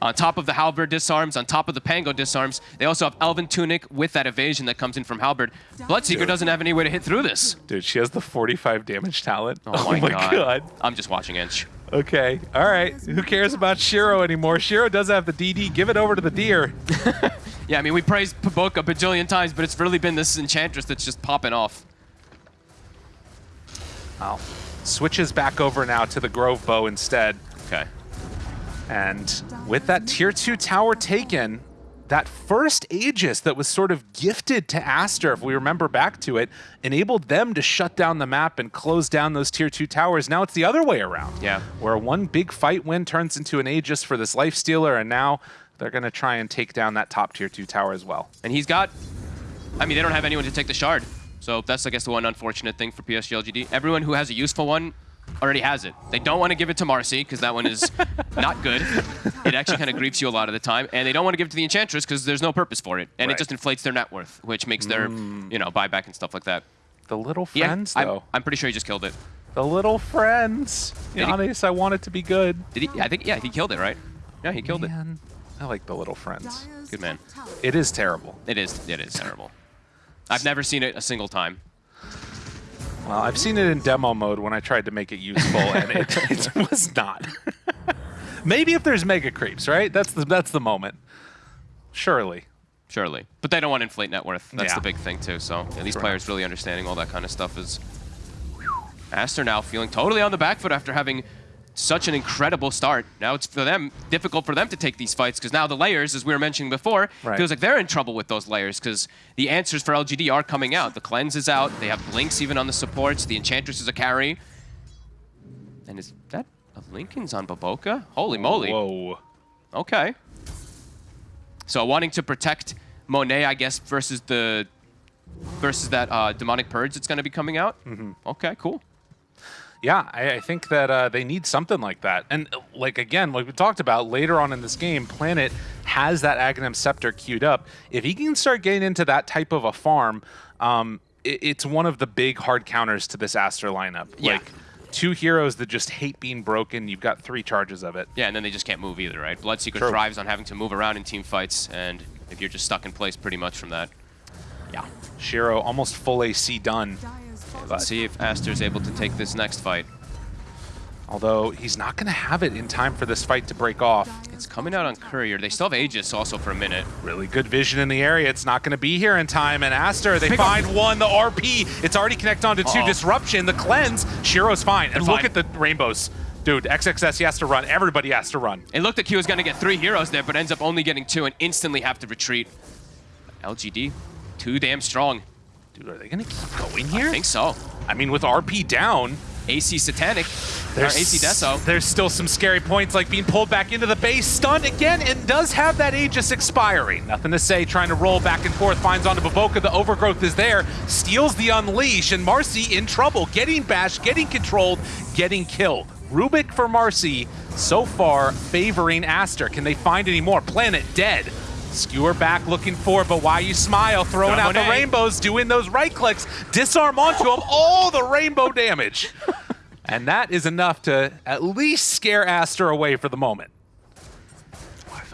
On top of the Halberd disarms, on top of the Pango disarms, they also have Elven Tunic with that evasion that comes in from Halberd. Bloodseeker doesn't have any way to hit through this. Dude, she has the 45 damage talent. Oh my, (laughs) oh god. I'm just watching Inch. Okay, all right. Who cares about Shiro anymore? Shiro does have the DD. Give it over to the deer. (laughs) Yeah, I mean, we praised BoBoKa a bajillion times, but it's really been this Enchantress that's just popping off. Well, switches back over now to the Grove Bow instead. Okay. And with that tier 2 tower taken, that first Aegis that was sort of gifted to Aster, if we remember back to it, enabled them to shut down the map and close down those tier 2 towers. Now it's the other way around. Yeah. Where one big fight win turns into an Aegis for this Lifestealer, and now they're going to try and take down that top tier 2 tower as well. And he's got, I mean, they don't have anyone to take the shard. So that's, I guess, the one unfortunate thing for PSG LGD. Everyone who has a useful one already has it. They don't want to give it to Marci because that one is (laughs) not good. It actually kind of griefs you a lot of the time. And they don't want to give it to the Enchantress because there's no purpose for it. And Right. it just inflates their net worth, which makes their, mm. you know, buyback and stuff like that. The little Yeah, friends, I'm, though. I'm pretty sure he just killed it. The little friends. Giannis, I want it to be good. Did he? I think yeah, he killed it, right? Yeah, he killed it. I like the little friends. Good man. It is terrible. It is. It is terrible. I've never seen it a single time. Well, I've seen it in demo mode when I tried to make it useful, and it, (laughs) it was not. Maybe if there's mega creeps, right? That's the that's the moment. Surely. Surely, but they don't want to inflate net worth. That's Yeah. the big thing too. So yeah, these Correct. players really understanding all that kind of stuff is. Aster now feeling totally on the back foot after having such an incredible start. Now it's for them difficult for them to take these fights because now the layers, as we were mentioning before, Right. feels like they're in trouble with those layers because the answers for LGD are coming out. The cleanse is out. They have blinks even on the supports. The enchantress is a carry. And is that a Linken's on BoBoKa? Holy moly! Whoa. Okay. So wanting to protect Monet, I guess, versus the versus that uh, demonic purge that's going to be coming out. Mm-hmm. Okay, cool. Yeah, I, I think that uh, they need something like that. And uh, like again, like we talked about later on in this game, Planet has that Aghanim Scepter queued up. If he can start getting into that type of a farm, um, it, it's one of the big hard counters to this Aster lineup. Yeah. Like two heroes that just hate being broken. You've got three charges of it. Yeah, and then they just can't move either, right? Bloodseeker True. thrives on having to move around in team fights, and if you're just stuck in place pretty much from that. Yeah. Shiro almost full AC done. Let's see if Aster's able to take this next fight. Although he's not going to have it in time for this fight to break off. It's coming out on Courier. They still have Aegis also for a minute. Really good vision in the area. It's not going to be here in time. And Aster, they Pick up. find one, the RP. It's already connected onto two. Uh-oh. Disruption, the cleanse. Shiro's fine. And They're look fine. at the rainbows. Dude, XXS, he has to run. Everybody has to run. It looked like he was going to get three heroes there, but ends up only getting two and instantly have to retreat. LGD, too damn strong. Dude, are they going to keep going here? I think so. I mean, with RP down, AC Satanic, there's, AC Deso. there's still some scary points like being pulled back into the base, stunned again, and does have that Aegis expiring. Nothing to say, trying to roll back and forth, finds onto BoBoKa, the overgrowth is there, steals the unleash, and Marci in trouble, getting bashed, getting controlled, getting killed. Rubik for Marci, so far favoring Aster. Can they find any more? Planet dead. Skewer back looking for, but why you smile, throwing Got out the rainbows, doing those right clicks, disarm onto him, (laughs) all the rainbow damage. And that is enough to at least scare Aster away for the moment.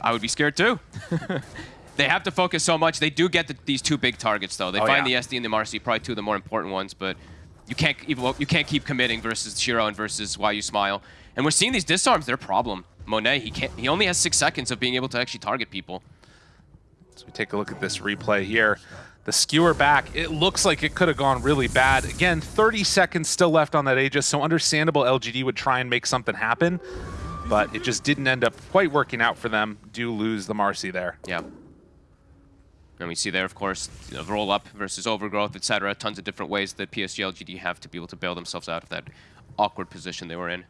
I would be scared too. (laughs) they have to focus so much. They do get the, these two big targets though. They Oh, find yeah. the SD and the Marci, probably two of the more important ones, but you can't even you can't keep committing versus Shiro and versus Why You Smile. And we're seeing these disarms. They're a problem. Monet, he can't. He only has six seconds of being able to actually target people. So we take a look at this replay here. The skewer back, it looks like it could have gone really bad. Again, 30 seconds still left on that Aegis, so understandable LGD would try and make something happen, but it just didn't end up quite working out for them. Do lose the Marci there. Yeah. And we see there, of course, you know, roll up versus overgrowth, etc. Tons of different ways that PSG LGD have to be able to bail themselves out of that awkward position they were in.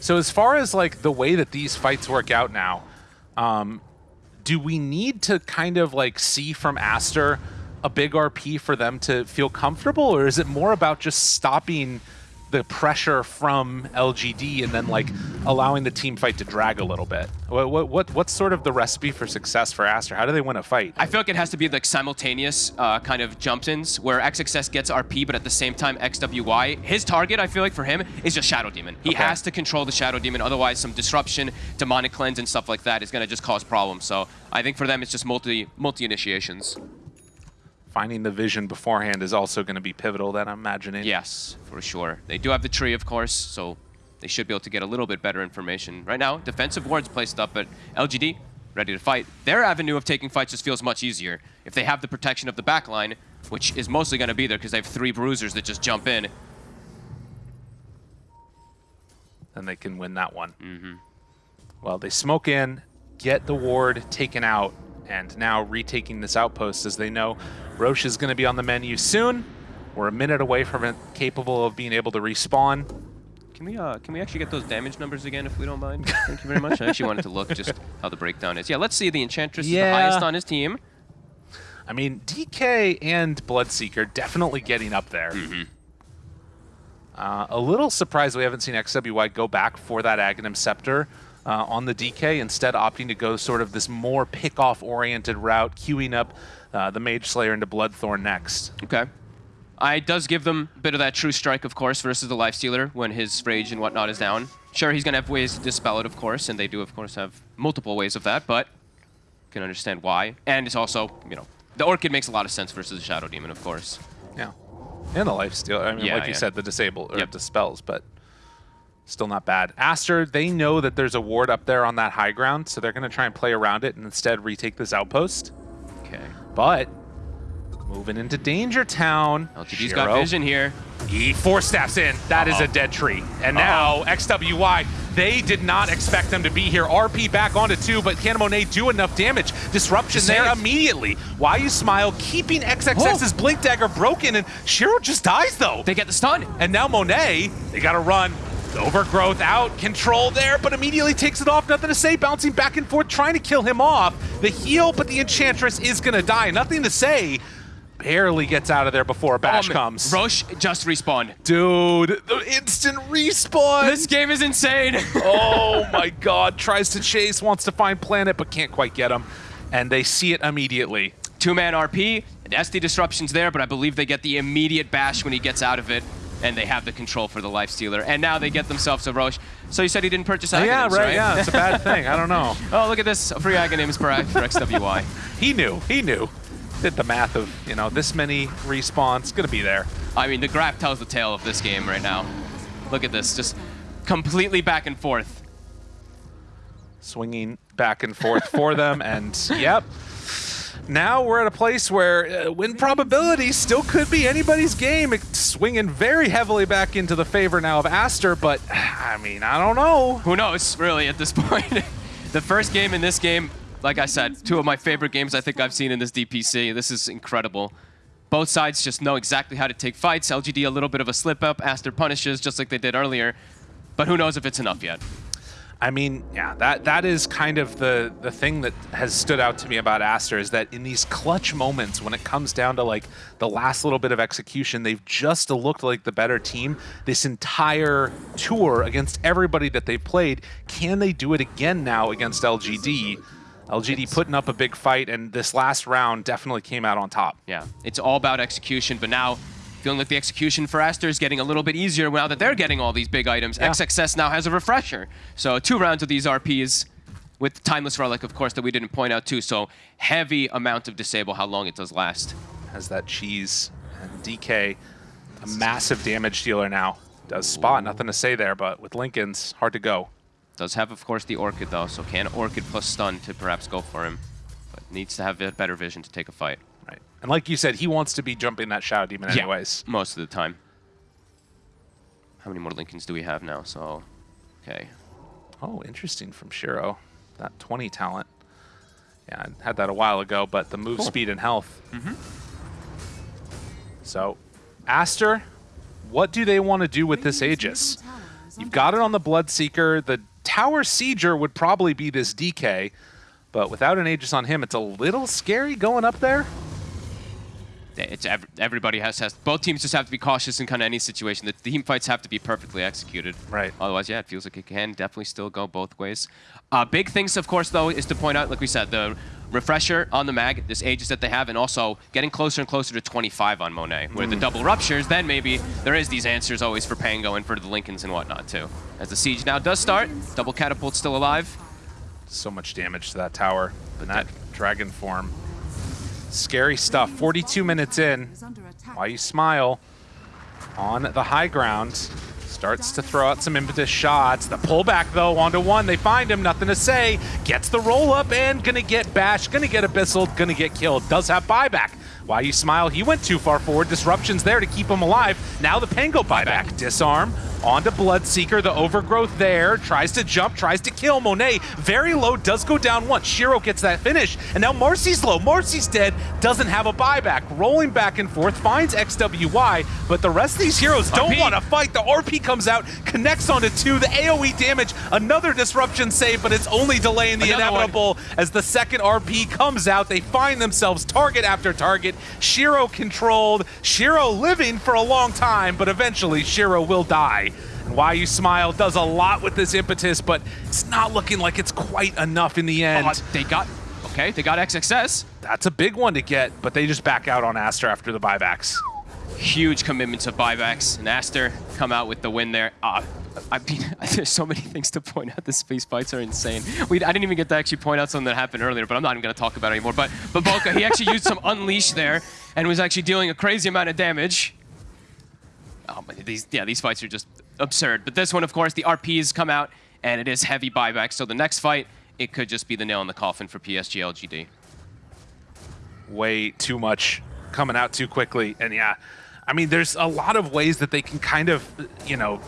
So as far as like the way that these fights work out now, um, do we need to kind of like see from Aster a big RP for them to feel comfortable, or is it more about just stopping the pressure from LGD and then like allowing the team fight to drag a little bit? What what, what what's sort of the recipe for success for Aster? How do they win a fight? I feel like it has to be like simultaneous uh, kind of jump-ins where XXS gets RP, but at the same time XWY. His target, I feel like for him, is just Shadow Demon. He Okay. has to control the Shadow Demon, otherwise some disruption, demonic cleanse, and stuff like that is going to just cause problems. So I think for them, it's just multi multi initiations. Finding the vision beforehand is also going to be pivotal. That I'm imagining. Yes, for sure. They do have the tree, of course, so they should be able to get a little bit better information. Right now, defensive wards placed up, but LGD ready to fight. Their avenue of taking fights just feels much easier. If they have the protection of the backline, which is mostly going to be there because they have three bruisers that just jump in. then they can win that one. Mm-hmm. Well, they smoke in, get the ward taken out, and now retaking this outpost as they know Rosh is going to be on the menu soon. We're a minute away from it capable of being able to respawn. Can we uh, can we actually get those damage numbers again if we don't mind? Thank you very much. I actually wanted to look just (laughs) how the breakdown is. Yeah, let's see. The Enchantress is the highest on his team. I mean, DK and Bloodseeker definitely getting up there. Uh, a little surprised we haven't seen XWY go back for that Aghanim Scepter uh, on the DK, instead opting to go sort of this more pick-off oriented route, queuing up uh, the Mage Slayer into Bloodthorn next. Okay. I does give them a bit of that true strike, of course, versus the Lifestealer when his rage and whatnot is down. Sure, he's going to have ways to dispel it, of course, and they do, of course, have multiple ways of that, but can understand why. And it's also, you know, the Orchid makes a lot of sense versus the Shadow Demon, of course. Yeah. And the life steal. I mean, Yeah, like you said, the disable or Yep. dispels, but still not bad. Aster, they know that there's a ward up there on that high ground, so they're going to try and play around it and instead retake this outpost. Okay. But moving into Danger Town. LGD's got vision here. He four steps in. That is Uh-oh. a dead tree. And now XWY, they did not expect them to be here. RP back onto two, but can Monet do enough damage? Disruption there immediately. Why you smile, keeping XXX's oh. Blink Dagger broken, and Shiro just dies though. They get the stun. And now Monet, they gotta run. Overgrowth out, control there, but immediately takes it off. Nothing to say, bouncing back and forth, trying to kill him off. The heal, but the Enchantress is gonna die. Nothing to say. Barely gets out of there before Bash Um, comes. Rosh just respawned. Dude, the instant respawn. This game is insane. (laughs) oh my god, tries to chase, wants to find Planet, but can't quite get him. And they see it immediately. Two-man RP, and SD Disruption's there, but I believe they get the immediate bash when he gets out of it, and they have the control for the Lifestealer. And now they get themselves a Rosh. So you said he didn't purchase Aghanims, yeah, right, right? yeah, it's a bad (laughs) thing. I don't know. oh, look at this. Free Aghanims for, for XWY. (laughs) He knew, he knew. Did the math of, you know, this many respawns, gonna be there. I mean, the graph tells the tale of this game right now. Look at this, just completely back and forth. swinging back and forth for them. And yep, now we're at a place where uh, win probability still could be anybody's game. It's swinging very heavily back into the favor now of Aster, but (sighs) I mean, I don't know. Who knows, really, at this (laughs) point. the first game in this game, like I said, two of my favorite games I think I've seen in this DPC. This is incredible. Both sides just know exactly how to take fights. LGD a little bit of a slip up. Aster punishes just like they did earlier. But who knows if it's enough yet. I mean, yeah, that that is kind of the the thing that has stood out to me about Aster is that in these clutch moments when it comes down to like the last little bit of execution, they've just looked like the better team this entire tour against everybody that they've played. Can they do it again now against LGD? LGD putting up a big fight, and this last round definitely came out on top. Yeah, it's all about execution, but now feeling like the execution for Aster is getting a little bit easier now that they're getting all these big items. Yeah. XXS now has a refresher. So two rounds of these RPs with Timeless Relic, of course, that we didn't point out too. So heavy amount of disable, how long it does last. Has that cheese and DK, a massive damage dealer now. Does spot, nothing to say there, but with Linken's, hard to go. Does have, of course, the Orchid, though, so can Orchid plus stun to perhaps go for him. But needs to have a better vision to take a fight. Right. And like you said, he wants to be jumping that Shadow Demon Yeah. anyways. Most of the time. How many more Linkens do we have now? So, okay. Oh, interesting from Shiro. That 20 talent. Yeah, I had that a while ago, but the move Cool. speed and health. Mm-hmm. So, Aster, what do they want to do with this Aegis? You've got it on the Bloodseeker. The Tower Sieger would probably be this DK, but without an Aegis on him, it's a little scary going up there. It's ev everybody has, has both teams just have to be cautious in kind of any situation. The team fights have to be perfectly executed. Right. Otherwise, yeah, it feels like it can definitely still go both ways. Uh, big things, of course, though, is to point out, like we said, the refresher on the mag, this Aegis that they have, and also getting closer and closer to 25 on Monet, where the double ruptures, then maybe there is these answers always for Pango and for the Linkens and whatnot, too. As the siege now does start, double catapult still alive. So much damage to that tower. And that dragon form. Scary stuff. 42 minutes in. Why you smile on the high ground. Starts to throw out some impetus shots. The pullback, though, onto one. They find him, nothing to say. Gets the roll up and gonna get bashed, gonna get abyssal, gonna get killed. Does have buyback. Why you smile? He went too far forward. Disruption's there to keep him alive. Now the Pango buyback. Disarm onto Bloodseeker. The overgrowth there. Tries to jump, tries to kill Monet. Very low, does go down once. Shiro gets that finish. And now Marci's low. Marci's dead. Doesn't have a buyback. Rolling back and forth. Finds XWY. But the rest of these heroes don't want to fight. The RP comes out, connects onto two. The AoE damage. Another disruption save, but it's only delaying the Another one. inevitable as the second RP comes out. They find themselves target after target. Shiro controlled. Shiro living for a long time, but eventually Shiro will die. And Why You Smile does a lot with this impetus, but it's not looking like it's quite enough in the end. They got, okay, they got XXS. That's a big one to get, but they just back out on Aster after the buybacks. huge commitment to buybacks. And Aster come out with the win there. Uh, I mean, (laughs) there's so many things to point out. The space fights are insane. We, I didn't even get to actually point out something that happened earlier, but I'm not even going to talk about it anymore. But, but Boca, he actually used some (laughs) Unleash there and was actually dealing a crazy amount of damage. Oh, these, yeah, these fights are just absurd. But this one, of course, the RPs come out, and it is heavy buyback. So the next fight, it could just be the nail in the coffin for PSG LGD. Way too much coming out too quickly. And yeah, I mean, there's a lot of ways that they can kind of, you know,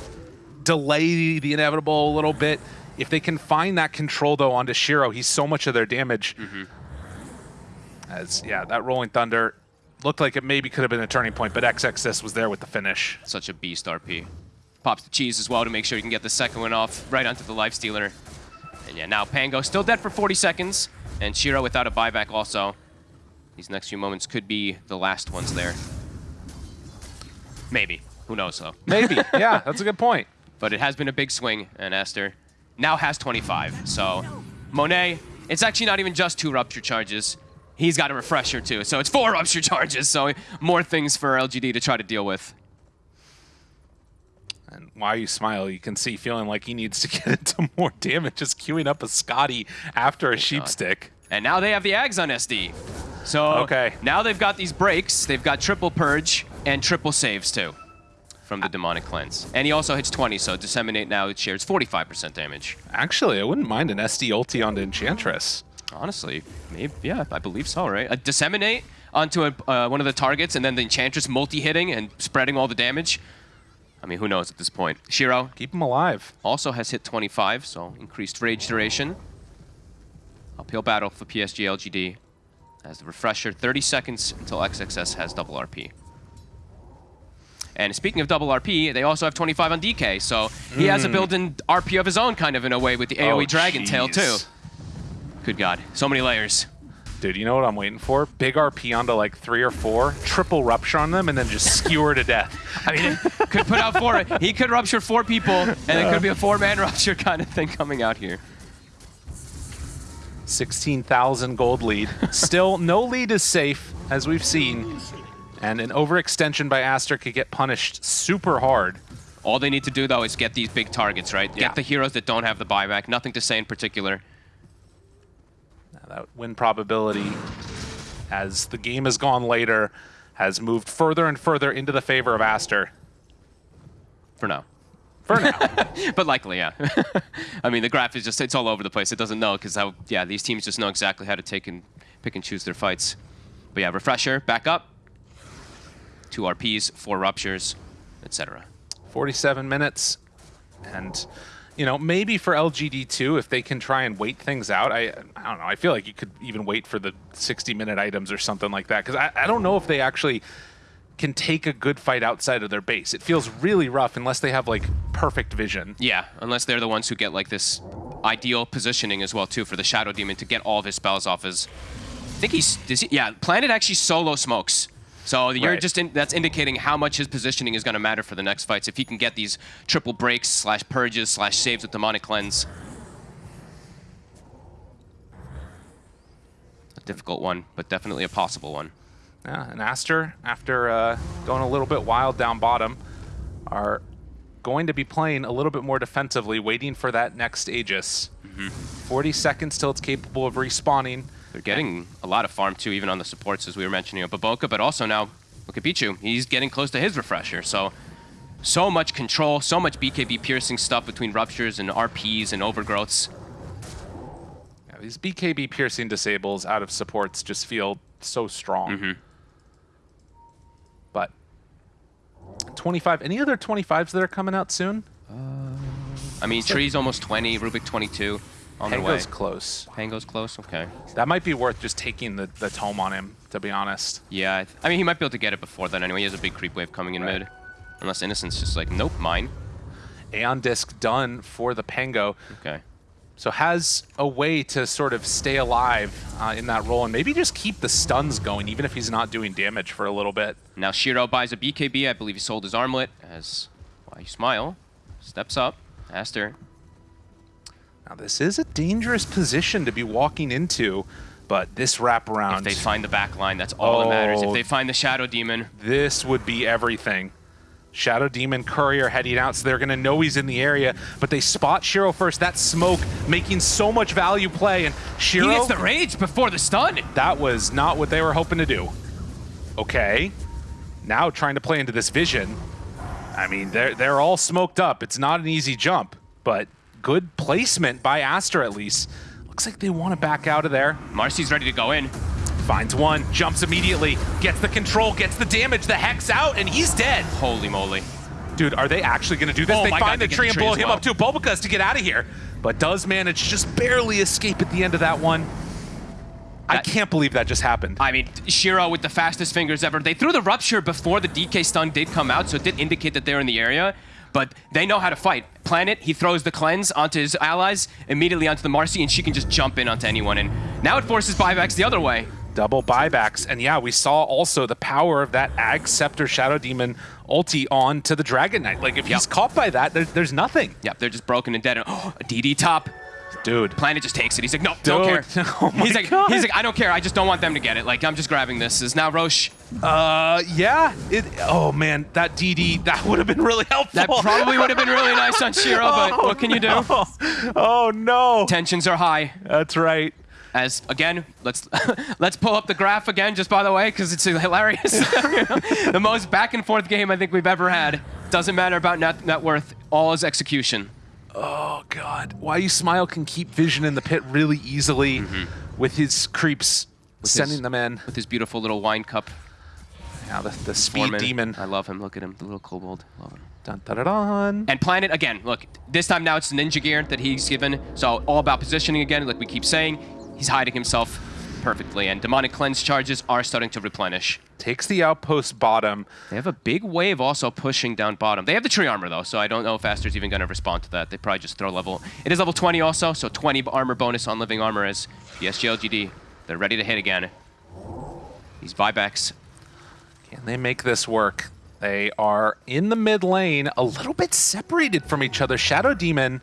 delay the inevitable a little bit. If they can find that control, though, onto Shiro, he's so much of their damage. Mm -hmm. As, yeah, that Rolling Thunder looked like it maybe could have been a turning point, but XXS was there with the finish. Such a beast RP. Pops the cheese as well to make sure you can get the second one off right onto the Lifestealer. And yeah, now Pango still dead for 40 seconds, and Shiro without a buyback also. These next few moments could be the last ones there. Maybe. Who knows, though? Maybe. (laughs) yeah, that's a good point. But it has been a big swing, and Aster now has 25. So Monet, it's actually not even just two rupture charges. He's got a refresher, too. So it's four (laughs) rupture charges, so more things for LGD to try to deal with. Why you smile, you can see feeling like he needs to (laughs) get into more damage, just queuing up a Skadi after a oh sheep stick. And now they have the Ags on SD. So okay. now they've got these breaks. They've got triple purge and triple saves too from the demonic cleanse. And he also hits 20, so disseminate now it shares 45% damage. Actually, I wouldn't mind an SD ulti on the Enchantress. Honestly, maybe yeah, I believe so, right? A disseminate onto a, uh, one of the targets and then the Enchantress multi-hitting and spreading all the damage. I mean, who knows at this point. Shiro. Keep him alive. Also has hit 25, so increased rage duration. Uphill battle for PSG LGD. As the refresher, 30 seconds until XXS has double RP. And speaking of double RP, they also have 25 on DK, so he mm. has a hmm. built-in RP of his own kind of in a way with the AoE oh, Dragon geez. Tail too. Good God, so many layers. Dude, you know what I'm waiting for? Big RP onto like three or four, triple rupture on them, and then just skewer to death. (laughs) I mean, could put out four. He could rupture four people, and it could be a four-man (laughs) rupture kind of thing coming out here. 16,000 gold lead. Still, no lead is safe, as we've seen. And an overextension by Aster could get punished super hard. All they need to do, though, is get these big targets, right? Yeah. Get the heroes that don't have the buyback. Nothing to say in particular. That win probability, as the game has gone later, has moved further and further into the favor of Aster. For now. For now. (laughs) but likely, yeah. (laughs) I mean, the graph is just, it's all over the place. It doesn't know because, how yeah, these teams just know exactly how to take and pick and choose their fights. But yeah, refresher, back up two RPs, four ruptures, etc. 47 minutes, and you know maybe for LGD2 if they can try and wait things out. I I don't know. I feel like you could even wait for the 60 minute items or something like that because I, I don't know if they actually can take a good fight outside of their base. It feels really rough unless they have like perfect vision. Yeah, unless they're the ones who get like this ideal positioning as well too for the Shadow Demon to get all of his spells off his. I think he's, he, yeah, Planet actually solo smokes. So you're right. just in, that's indicating how much his positioning is going to matter for the next fights. If he can get these triple breaks slash purges slash saves with demonic cleanse. A difficult one, but definitely a possible one. Yeah, and Aster, after uh, going a little bit wild down bottom, are going to be playing a little bit more defensively, waiting for that next Aegis. Mm -hmm. 40 seconds till it's capable of respawning. They're getting a lot of farm too, even on the supports, as we were mentioning, of BoBoKa, but also now, look at Pichu. He's getting close to his refresher, so so much control, so much BKB piercing stuff between ruptures and RPs and overgrowths. Yeah, these BKB piercing disables out of supports just feel so strong. Mm -hmm. But 25, any other 25s that are coming out soon? Uh, I mean, Tree's almost 20, Rubik 22 on Pango's the way. close. Pango's close, okay. That might be worth just taking the, the tome on him, to be honest. Yeah, I mean, he might be able to get it before then anyway. He has a big creep wave coming in right. mid. Unless Innocent's just like, nope, mine. Aeon Disc done for the Pango. Okay. So has a way to sort of stay alive uh, in that role and maybe just keep the stuns going, even if he's not doing damage for a little bit. Now Shiro buys a BKB. I believe he sold his armlet as Why You Smile steps up. Aster now this is a dangerous position to be walking into. But this wraparound, If they find the back line, that's all that matters. If Oh. they find the Shadow Demon, this would be everything. Shadow Demon Courier heading out, so they're going to know he's in the area, but they spot Shiro first. That smoke making so much value play, and Shiro, he gets the rage before the stun. that was not what they were hoping to do. Okay, now trying to play into this vision. I mean, they're, they're all smoked up. It's not an easy jump, but good placement by Aster at least. Looks like they want to back out of there. Marci's ready to go in. Finds one, jumps immediately, gets the control, gets the damage, the Hex out, and he's dead. Holy moly. Dude, are they actually going to do this? Oh they find God, the they tree and blow him well. up too. Bulbacus to get out of here, but does manage just barely escape at the end of that one. I can't believe that just happened. I mean, Shiro with the fastest fingers ever. They threw the Rupture before the DK stun did come out, so it did indicate that they're in the area. But they know how to fight. Planet, he throws the cleanse onto his allies, immediately onto the Marci, and she can just jump in onto anyone. And now it forces buybacks the other way. Double buybacks. And yeah, we saw also the power of that Ag Scepter Shadow Demon ulti on to the Dragon Knight. Like, if he's Yep. caught by that, there, there's nothing. Yep, they're just broken and dead. And, (gasps) oh, a DD top. Dude. Planet just takes it. He's like, no, don't care. (laughs) Oh he's like, God. he's like, I don't care. I just don't want them to get it. Like, I'm just grabbing this. Is now Rosh. Uh, yeah. It, oh, man, that DD, that would have been really helpful. That probably would have been really nice on Shiro, but (laughs) Oh, what can you do? no. Oh, no. Tensions are high. That's right. As again, let's (laughs) let's pull up the graph again, just by the way, because it's hilarious. the most back and forth game I think we've ever had. Doesn't matter about net, net worth. All is execution. Oh God! Why you smile can keep Vision in the pit really easily mm-hmm. with his creeps sending his- them in. With his beautiful little wine cup. Now the, the speed Foreman. demon. I love him. Look at him, the little kobold. Love him. Dun, dun, dun. And Planet, again, look, this time now it's ninja gear that he's given. So all about positioning again, like we keep saying. He's hiding himself perfectly. And demonic cleanse charges are starting to replenish. Takes the outpost bottom. They have a big wave also pushing down bottom. They have the tree armor though, so I don't know if Aster's even going to respond to that. They probably just throw level. It is level 20 also, so 20 armor bonus on living armor as PSG LGD. They're ready to hit again. These buybacks. Can they make this work? They are in the mid lane, a little bit separated from each other. Shadow Demon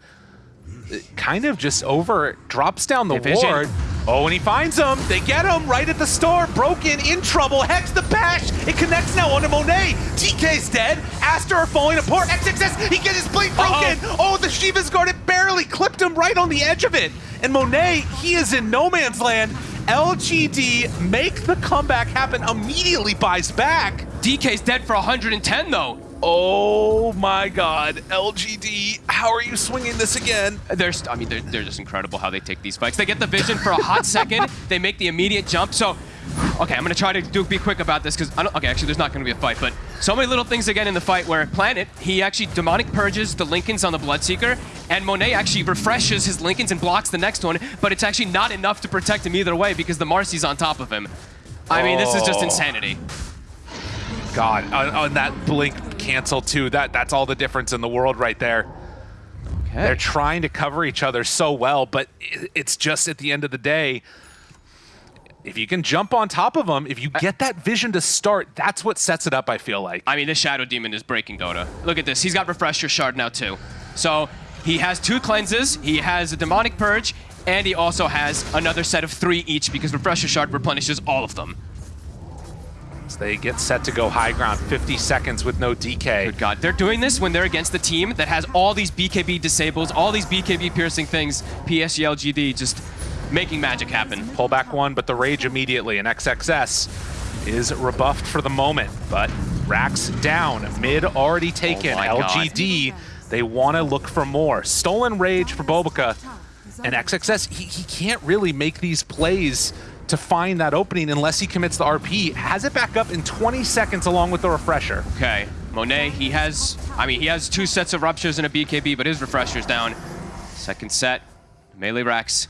uh, kind of just over, drops down the Division. ward. Oh, and he finds him. They get him right at the store. Broken, in trouble. Hex the bash. It connects now onto Monet. DK's dead. Aster are falling apart. XXS, he gets his blade broken. Oh, the Shiva's guard, it barely clipped him right on the edge of it. And Monet, he is in no man's land. LGD make the comeback happen, immediately buys back. DK's dead for 110 though. Oh my god, LGD, how are you swinging this again? They're, I mean, they're, they're just incredible how they take these fights. They get the vision for a hot (laughs) second. They make the immediate jump. So, okay, I'm gonna try to do be quick about this because I don't. Okay, actually, there's not gonna be a fight, but so many little things again in the fight where Planet he actually demonic purges the Linkens on the Bloodseeker, and Monet actually refreshes his Linkens and blocks the next one, but it's actually not enough to protect him either way because the Marci's on top of him. I mean, this is just Oh. insanity. God, on, on that blink cancel too, that, that's all the difference in the world right there. Okay. They're trying to cover each other so well, but it's just at the end of the day, if you can jump on top of them, if you get that vision to start, that's what sets it up, I feel like. I mean, this Shadow Demon is breaking Dota. Look at this. He's got Refresher Shard now, too. So he has two cleanses, he has a Demonic Purge, and he also has another set of three each because Refresher Shard replenishes all of them. So they get set to go high ground, 50 seconds with no DK. Good God. They're doing this when they're against the team that has all these BKB disables, all these BKB piercing things, PSG LGD just making magic happen. Pull back one, but the rage immediately, and XXS is rebuffed for the moment. But Rax down, mid already taken. Oh my God. LGD, they want to look for more. Stolen rage for BoBoKa, and XXS, he, he can't really make these plays to find that opening unless he commits the RP. Has it back up in 20 seconds along with the refresher. Okay. Monet, he has, I mean, he has two sets of ruptures and a BKB, but his refresher's down. Second set, melee racks.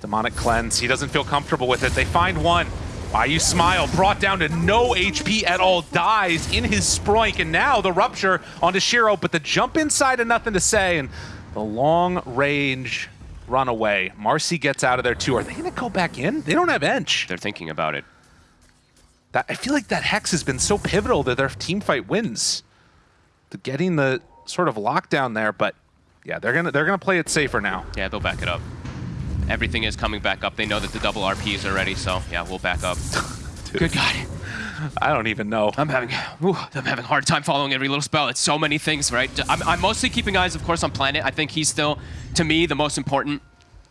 Demonic cleanse, he doesn't feel comfortable with it. They find one. Why you smile, brought down to no HP at all, dies in his sproink, and now the rupture onto Shiro, but the jump inside and nothing to say, and the long range run away. Marci gets out of there too. Are they gonna go back in? They don't have Ench. They're thinking about it. That, I feel like that Hex has been so pivotal to their team fight wins. To getting the sort of lockdown there, but yeah, they're gonna they're gonna play it safer now. Yeah, they'll back it up. Everything is coming back up. They know that the double RPs are ready, so yeah, we'll back up. (laughs) Good God. I don't even know. I'm having, ooh, I'm having a hard time following every little spell. It's so many things, right? I'm, I'm mostly keeping eyes, of course, on Planet. I think he's still, to me, the most important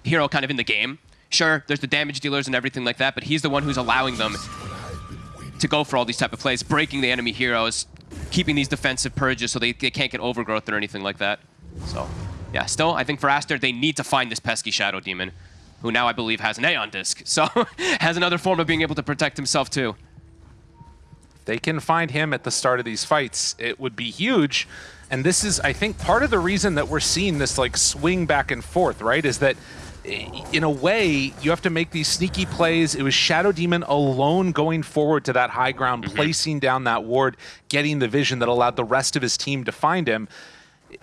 hero kind of in the game. Sure, there's the damage dealers and everything like that, but he's the one who's allowing them to go for all these type of plays, breaking the enemy heroes, keeping these defensive purges so they, they can't get overgrowth or anything like that. So, yeah, still, I think for Aster, they need to find this pesky Shadow Demon, who now I believe has an Aeon Disc, (laughs) so has another form of being able to protect himself too they can find him at the start of these fights, it would be huge. And this is, I think, part of the reason that we're seeing this like swing back and forth, right? Is that in a way, you have to make these sneaky plays. It was Shadow Demon alone going forward to that high ground, mm -hmm. placing down that ward, getting the vision that allowed the rest of his team to find him.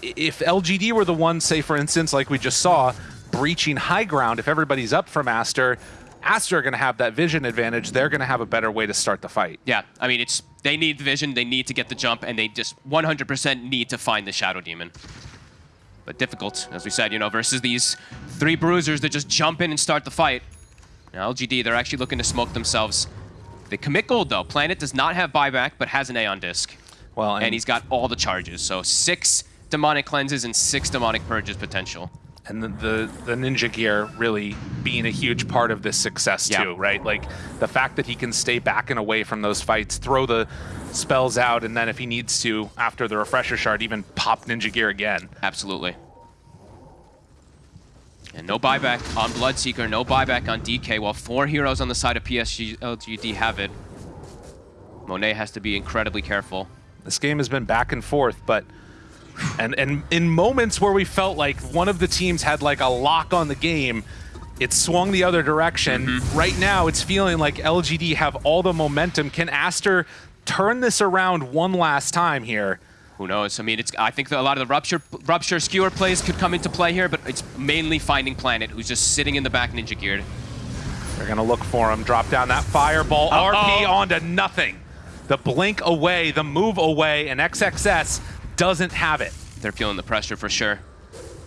If LGD were the one, say for instance, like we just saw, breaching high ground, if everybody's up from Aster, Aster are going to have that vision advantage. They're going to have a better way to start the fight. Yeah, I mean, it's they need the vision, they need to get the jump, and they just 100% need to find the Shadow Demon. But difficult, as we said, you know, versus these three bruisers that just jump in and start the fight. Now, LGD, they're actually looking to smoke themselves. They commit gold, though. Planet does not have buyback, but has an Aeon Disc. Well, and, and he's got all the charges. So six demonic cleanses and six demonic purges potential and the, the, the ninja gear really being a huge part of this success yeah. too, right? Like the fact that he can stay back and away from those fights, throw the spells out, and then if he needs to, after the refresher shard, even pop ninja gear again. Absolutely. And no buyback on Bloodseeker, no buyback on DK, while four heroes on the side of PSG LGD have it. Monet has to be incredibly careful. This game has been back and forth, but and and in moments where we felt like one of the teams had like a lock on the game, it swung the other direction. Mm -hmm. Right now, it's feeling like LGD have all the momentum. Can Aster turn this around one last time here? Who knows? I mean, it's. I think a lot of the rupture, rupture skewer plays could come into play here, but it's mainly finding Planet, who's just sitting in the back, ninja geared. They're gonna look for him. Drop down that fireball. Uh -oh. RP onto nothing. The blink away, the move away, and XXS doesn't have it. They're feeling the pressure for sure.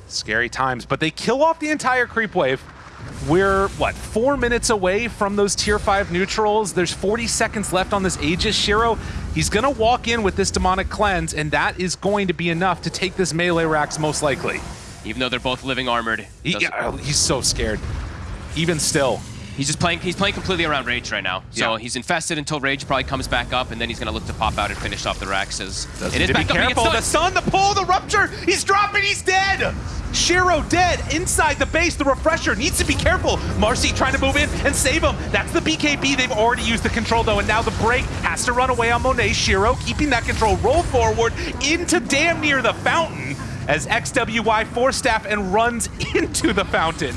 Scary times, but they kill off the entire creep wave. We're, what, four minutes away from those tier 5 neutrals. There's 40 seconds left on this Aegis. Shiro, he's going to walk in with this Demonic Cleanse, and that is going to be enough to take this melee racks most likely. Even though they're both living armored. He, yeah, he's so scared. Even still. He's just playing. He's playing completely around Rage right now. So yeah. he's infested until Rage probably comes back up, and then he's gonna look to pop out and finish off the Raxes. It is back be careful. The sun, the pull, the rupture. He's dropping. He's dead. Shiro dead inside the base. The refresher needs to be careful. Marci trying to move in and save him. That's the BKB. They've already used the control though, and now the break has to run away on Monet. Shiro keeping that control. Roll forward into damn near the fountain as XWY four staff and runs (laughs) into the fountain.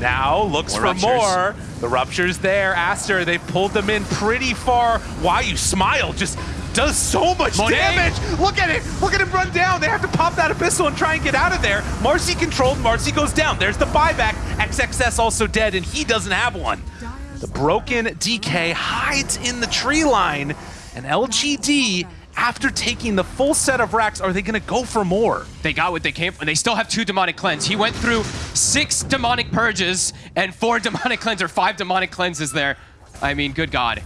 Now looks more for ruptures. more. The rupture's there. Aster, they pulled them in pretty far. Why you smile just does so much Monet. damage. Look at it. Look at him run down. They have to pop that Abyssal and try and get out of there. Marci controlled. Marci goes down. There's the buyback. XXS also dead, and he doesn't have one. The broken DK hides in the tree line, and LGD after taking the full set of racks, are they going to go for more? They got what they came for, they still have two Demonic Cleanse. He went through six Demonic Purges and four (laughs) Demonic Cleanse, or five Demonic Cleanses there. I mean, good God.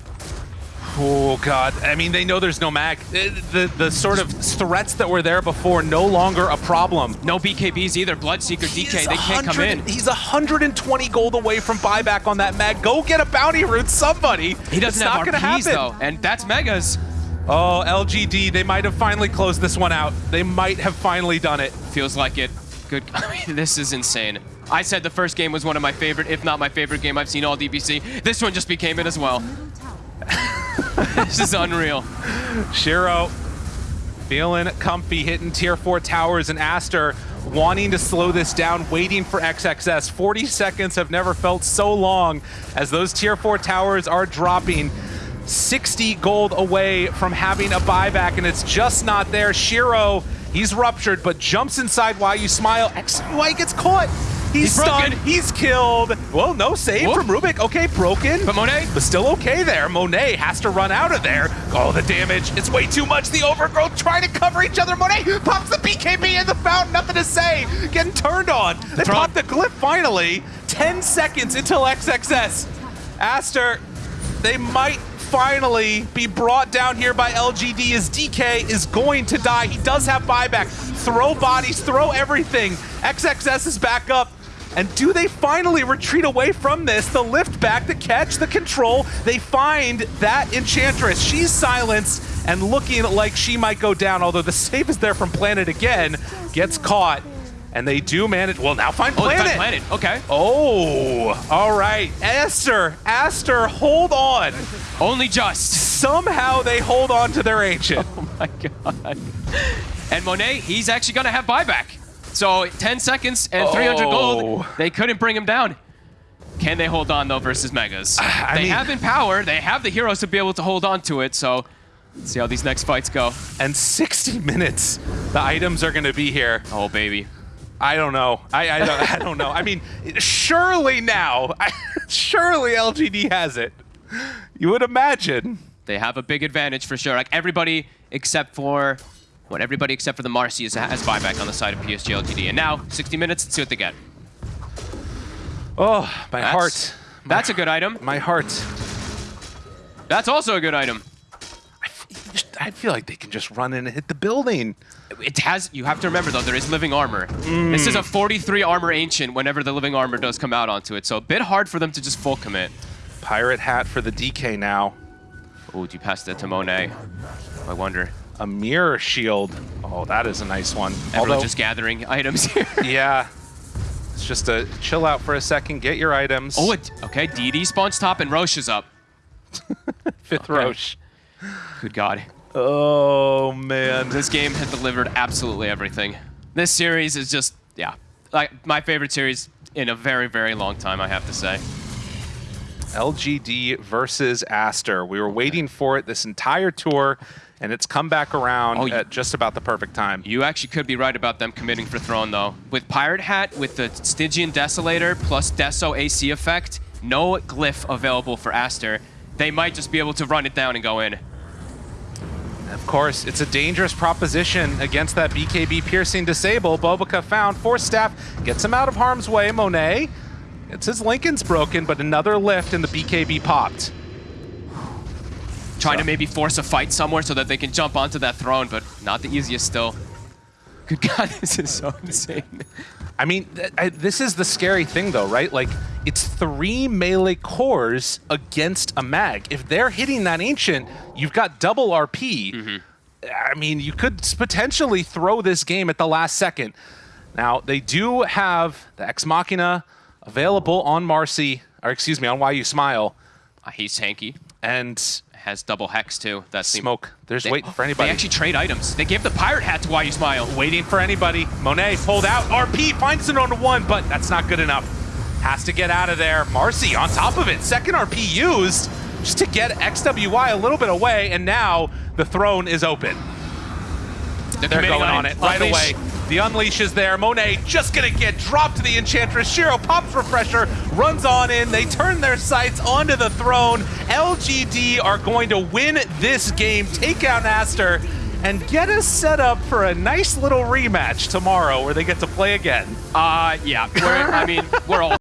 Oh, God. I mean, they know there's no mag. The, the, the, sort of threats that were there before, no longer a problem. No BKBs either. Bloodseeker, DK, they can't come in. He's 120 gold away from buyback on that mag. Go get a bounty root, somebody. He doesn't it's have not RPs, though, and that's Megas. Oh, LGD, they might have finally closed this one out. They might have finally done it. Feels like it. Good. (laughs) I mean, this is insane. I said the first game was one of my favorite, if not my favorite game I've seen all DPC. This one just became it as well. (laughs) this is unreal. Shiro feeling comfy, hitting tier 4 towers, and Aster wanting to slow this down, waiting for XXS. 40 seconds have never felt so long as those tier 4 towers are dropping. 60 gold away from having a buyback, and it's just not there. Shiro, he's ruptured, but jumps inside Why You Smile. XY gets caught. He's, He's stunned. broken. He's killed. Well, no save Whoop. from Rubik. Okay, broken. But Monet? But still okay there. Monet has to run out of there. Oh, the damage. It's way too much. The overgrowth trying to cover each other. Monet pops the BKB in the fountain. Nothing to say. Getting turned on. They pop the glyph finally. 10 seconds until XXS. Aster, they might finally be brought down here by LGD as DK is going to die. He does have buyback. Throw bodies, throw everything. XXS is back up. And do they finally retreat away from this? The lift back, the catch, the control. They find that Enchantress. She's silenced and looking like she might go down, although the save is there from Planet again. Gets caught. And they do manage. Well, now find Oh, Planet. found Planet. Okay. Oh, all right. Aster, Aster, hold on. Only just. Somehow they hold on to their ancient. (laughs) Oh my god. And Monet, he's actually gonna have buyback. So 10 seconds and 300 Oh. gold. They couldn't bring him down. Can they hold on though versus Megas? (sighs) I they mean- have in power. They have the heroes to be able to hold on to it. So let's see how these next fights go. And 60 minutes, the items are going to be here. Oh baby. I don't know. I, I, don't, I don't know. I mean, surely now, (laughs) surely LGD has it. You would imagine. They have a big advantage for sure. Like everybody except for what? Everybody except for the Marci is, has buyback on the side of PSG LGD. And now 60 minutes. Let's see what they get. Oh, my That's- heart. That's a good item. My heart. That's also a good item. I f- I feel like they can just run in and hit the building. It has. You have to remember though, there is living armor. Mm. This is a 43 armor ancient. Whenever the living armor does come out onto it, so a bit hard for them to just full commit. Pirate hat for the DK now. Oh, do you pass that to Monet? I wonder. A mirror shield. Oh, that is a nice one. Everyone Although, just gathering items here. (laughs) yeah, it's just a chill out for a second, get your items. oh, it, okay. DD spawns top and Rosh is up. (laughs) fifth okay. Rosh. Good God. Oh man. This game has delivered absolutely everything. This series is just, yeah, like my favorite series in a very, very long time, I have to say. LGD versus Aster. We were waiting for it this entire tour, and it's come back around Oh, you- at just about the perfect time. You actually could be right about them committing for Throne, though. With Pirate Hat, with the Stygian Desolator plus Deso AC effect, no glyph available for Aster, they might just be able to run it down and go in. Of course, it's a dangerous proposition against that BKB piercing disable. BoBoKa found. Force staff gets him out of harm's way. Monet. It's his Linken's broken, but another lift and the BKB popped. Trying So- to maybe force a fight somewhere so that they can jump onto that throne, but not the easiest still. Good God, (laughs) this is so insane. I mean, th I, this is the scary thing, though, right? Like, it's three melee cores against a mag. If they're hitting that ancient, you've got double RP. I mean, you could potentially throw this game at the last second. Now, they do have the Ex Machina available on Marci, or excuse me, on Why You Smile, Uh, he's hanky. and Has double hex too. That's the- Smoke. There's They, waiting for anybody. They actually trade items. They gave the pirate hat to Why You Smile. waiting for anybody. Monet pulled out. RP finds it on one, but that's not good enough. Has to get out of there. Marci on top of it. Second RP used just to get XWY a little bit away, and now the throne is open. They're committing going on it right Unleash. away. The unleash is there. Monet just gonna get dropped to the Enchantress. Shiro pops refresher, runs on in. They turn their sights onto the throne. LGD are going to win this game, take out Aster, and get us set up for a nice little rematch tomorrow where they get to play again. Uh, yeah. We're, I mean, we're all (laughs)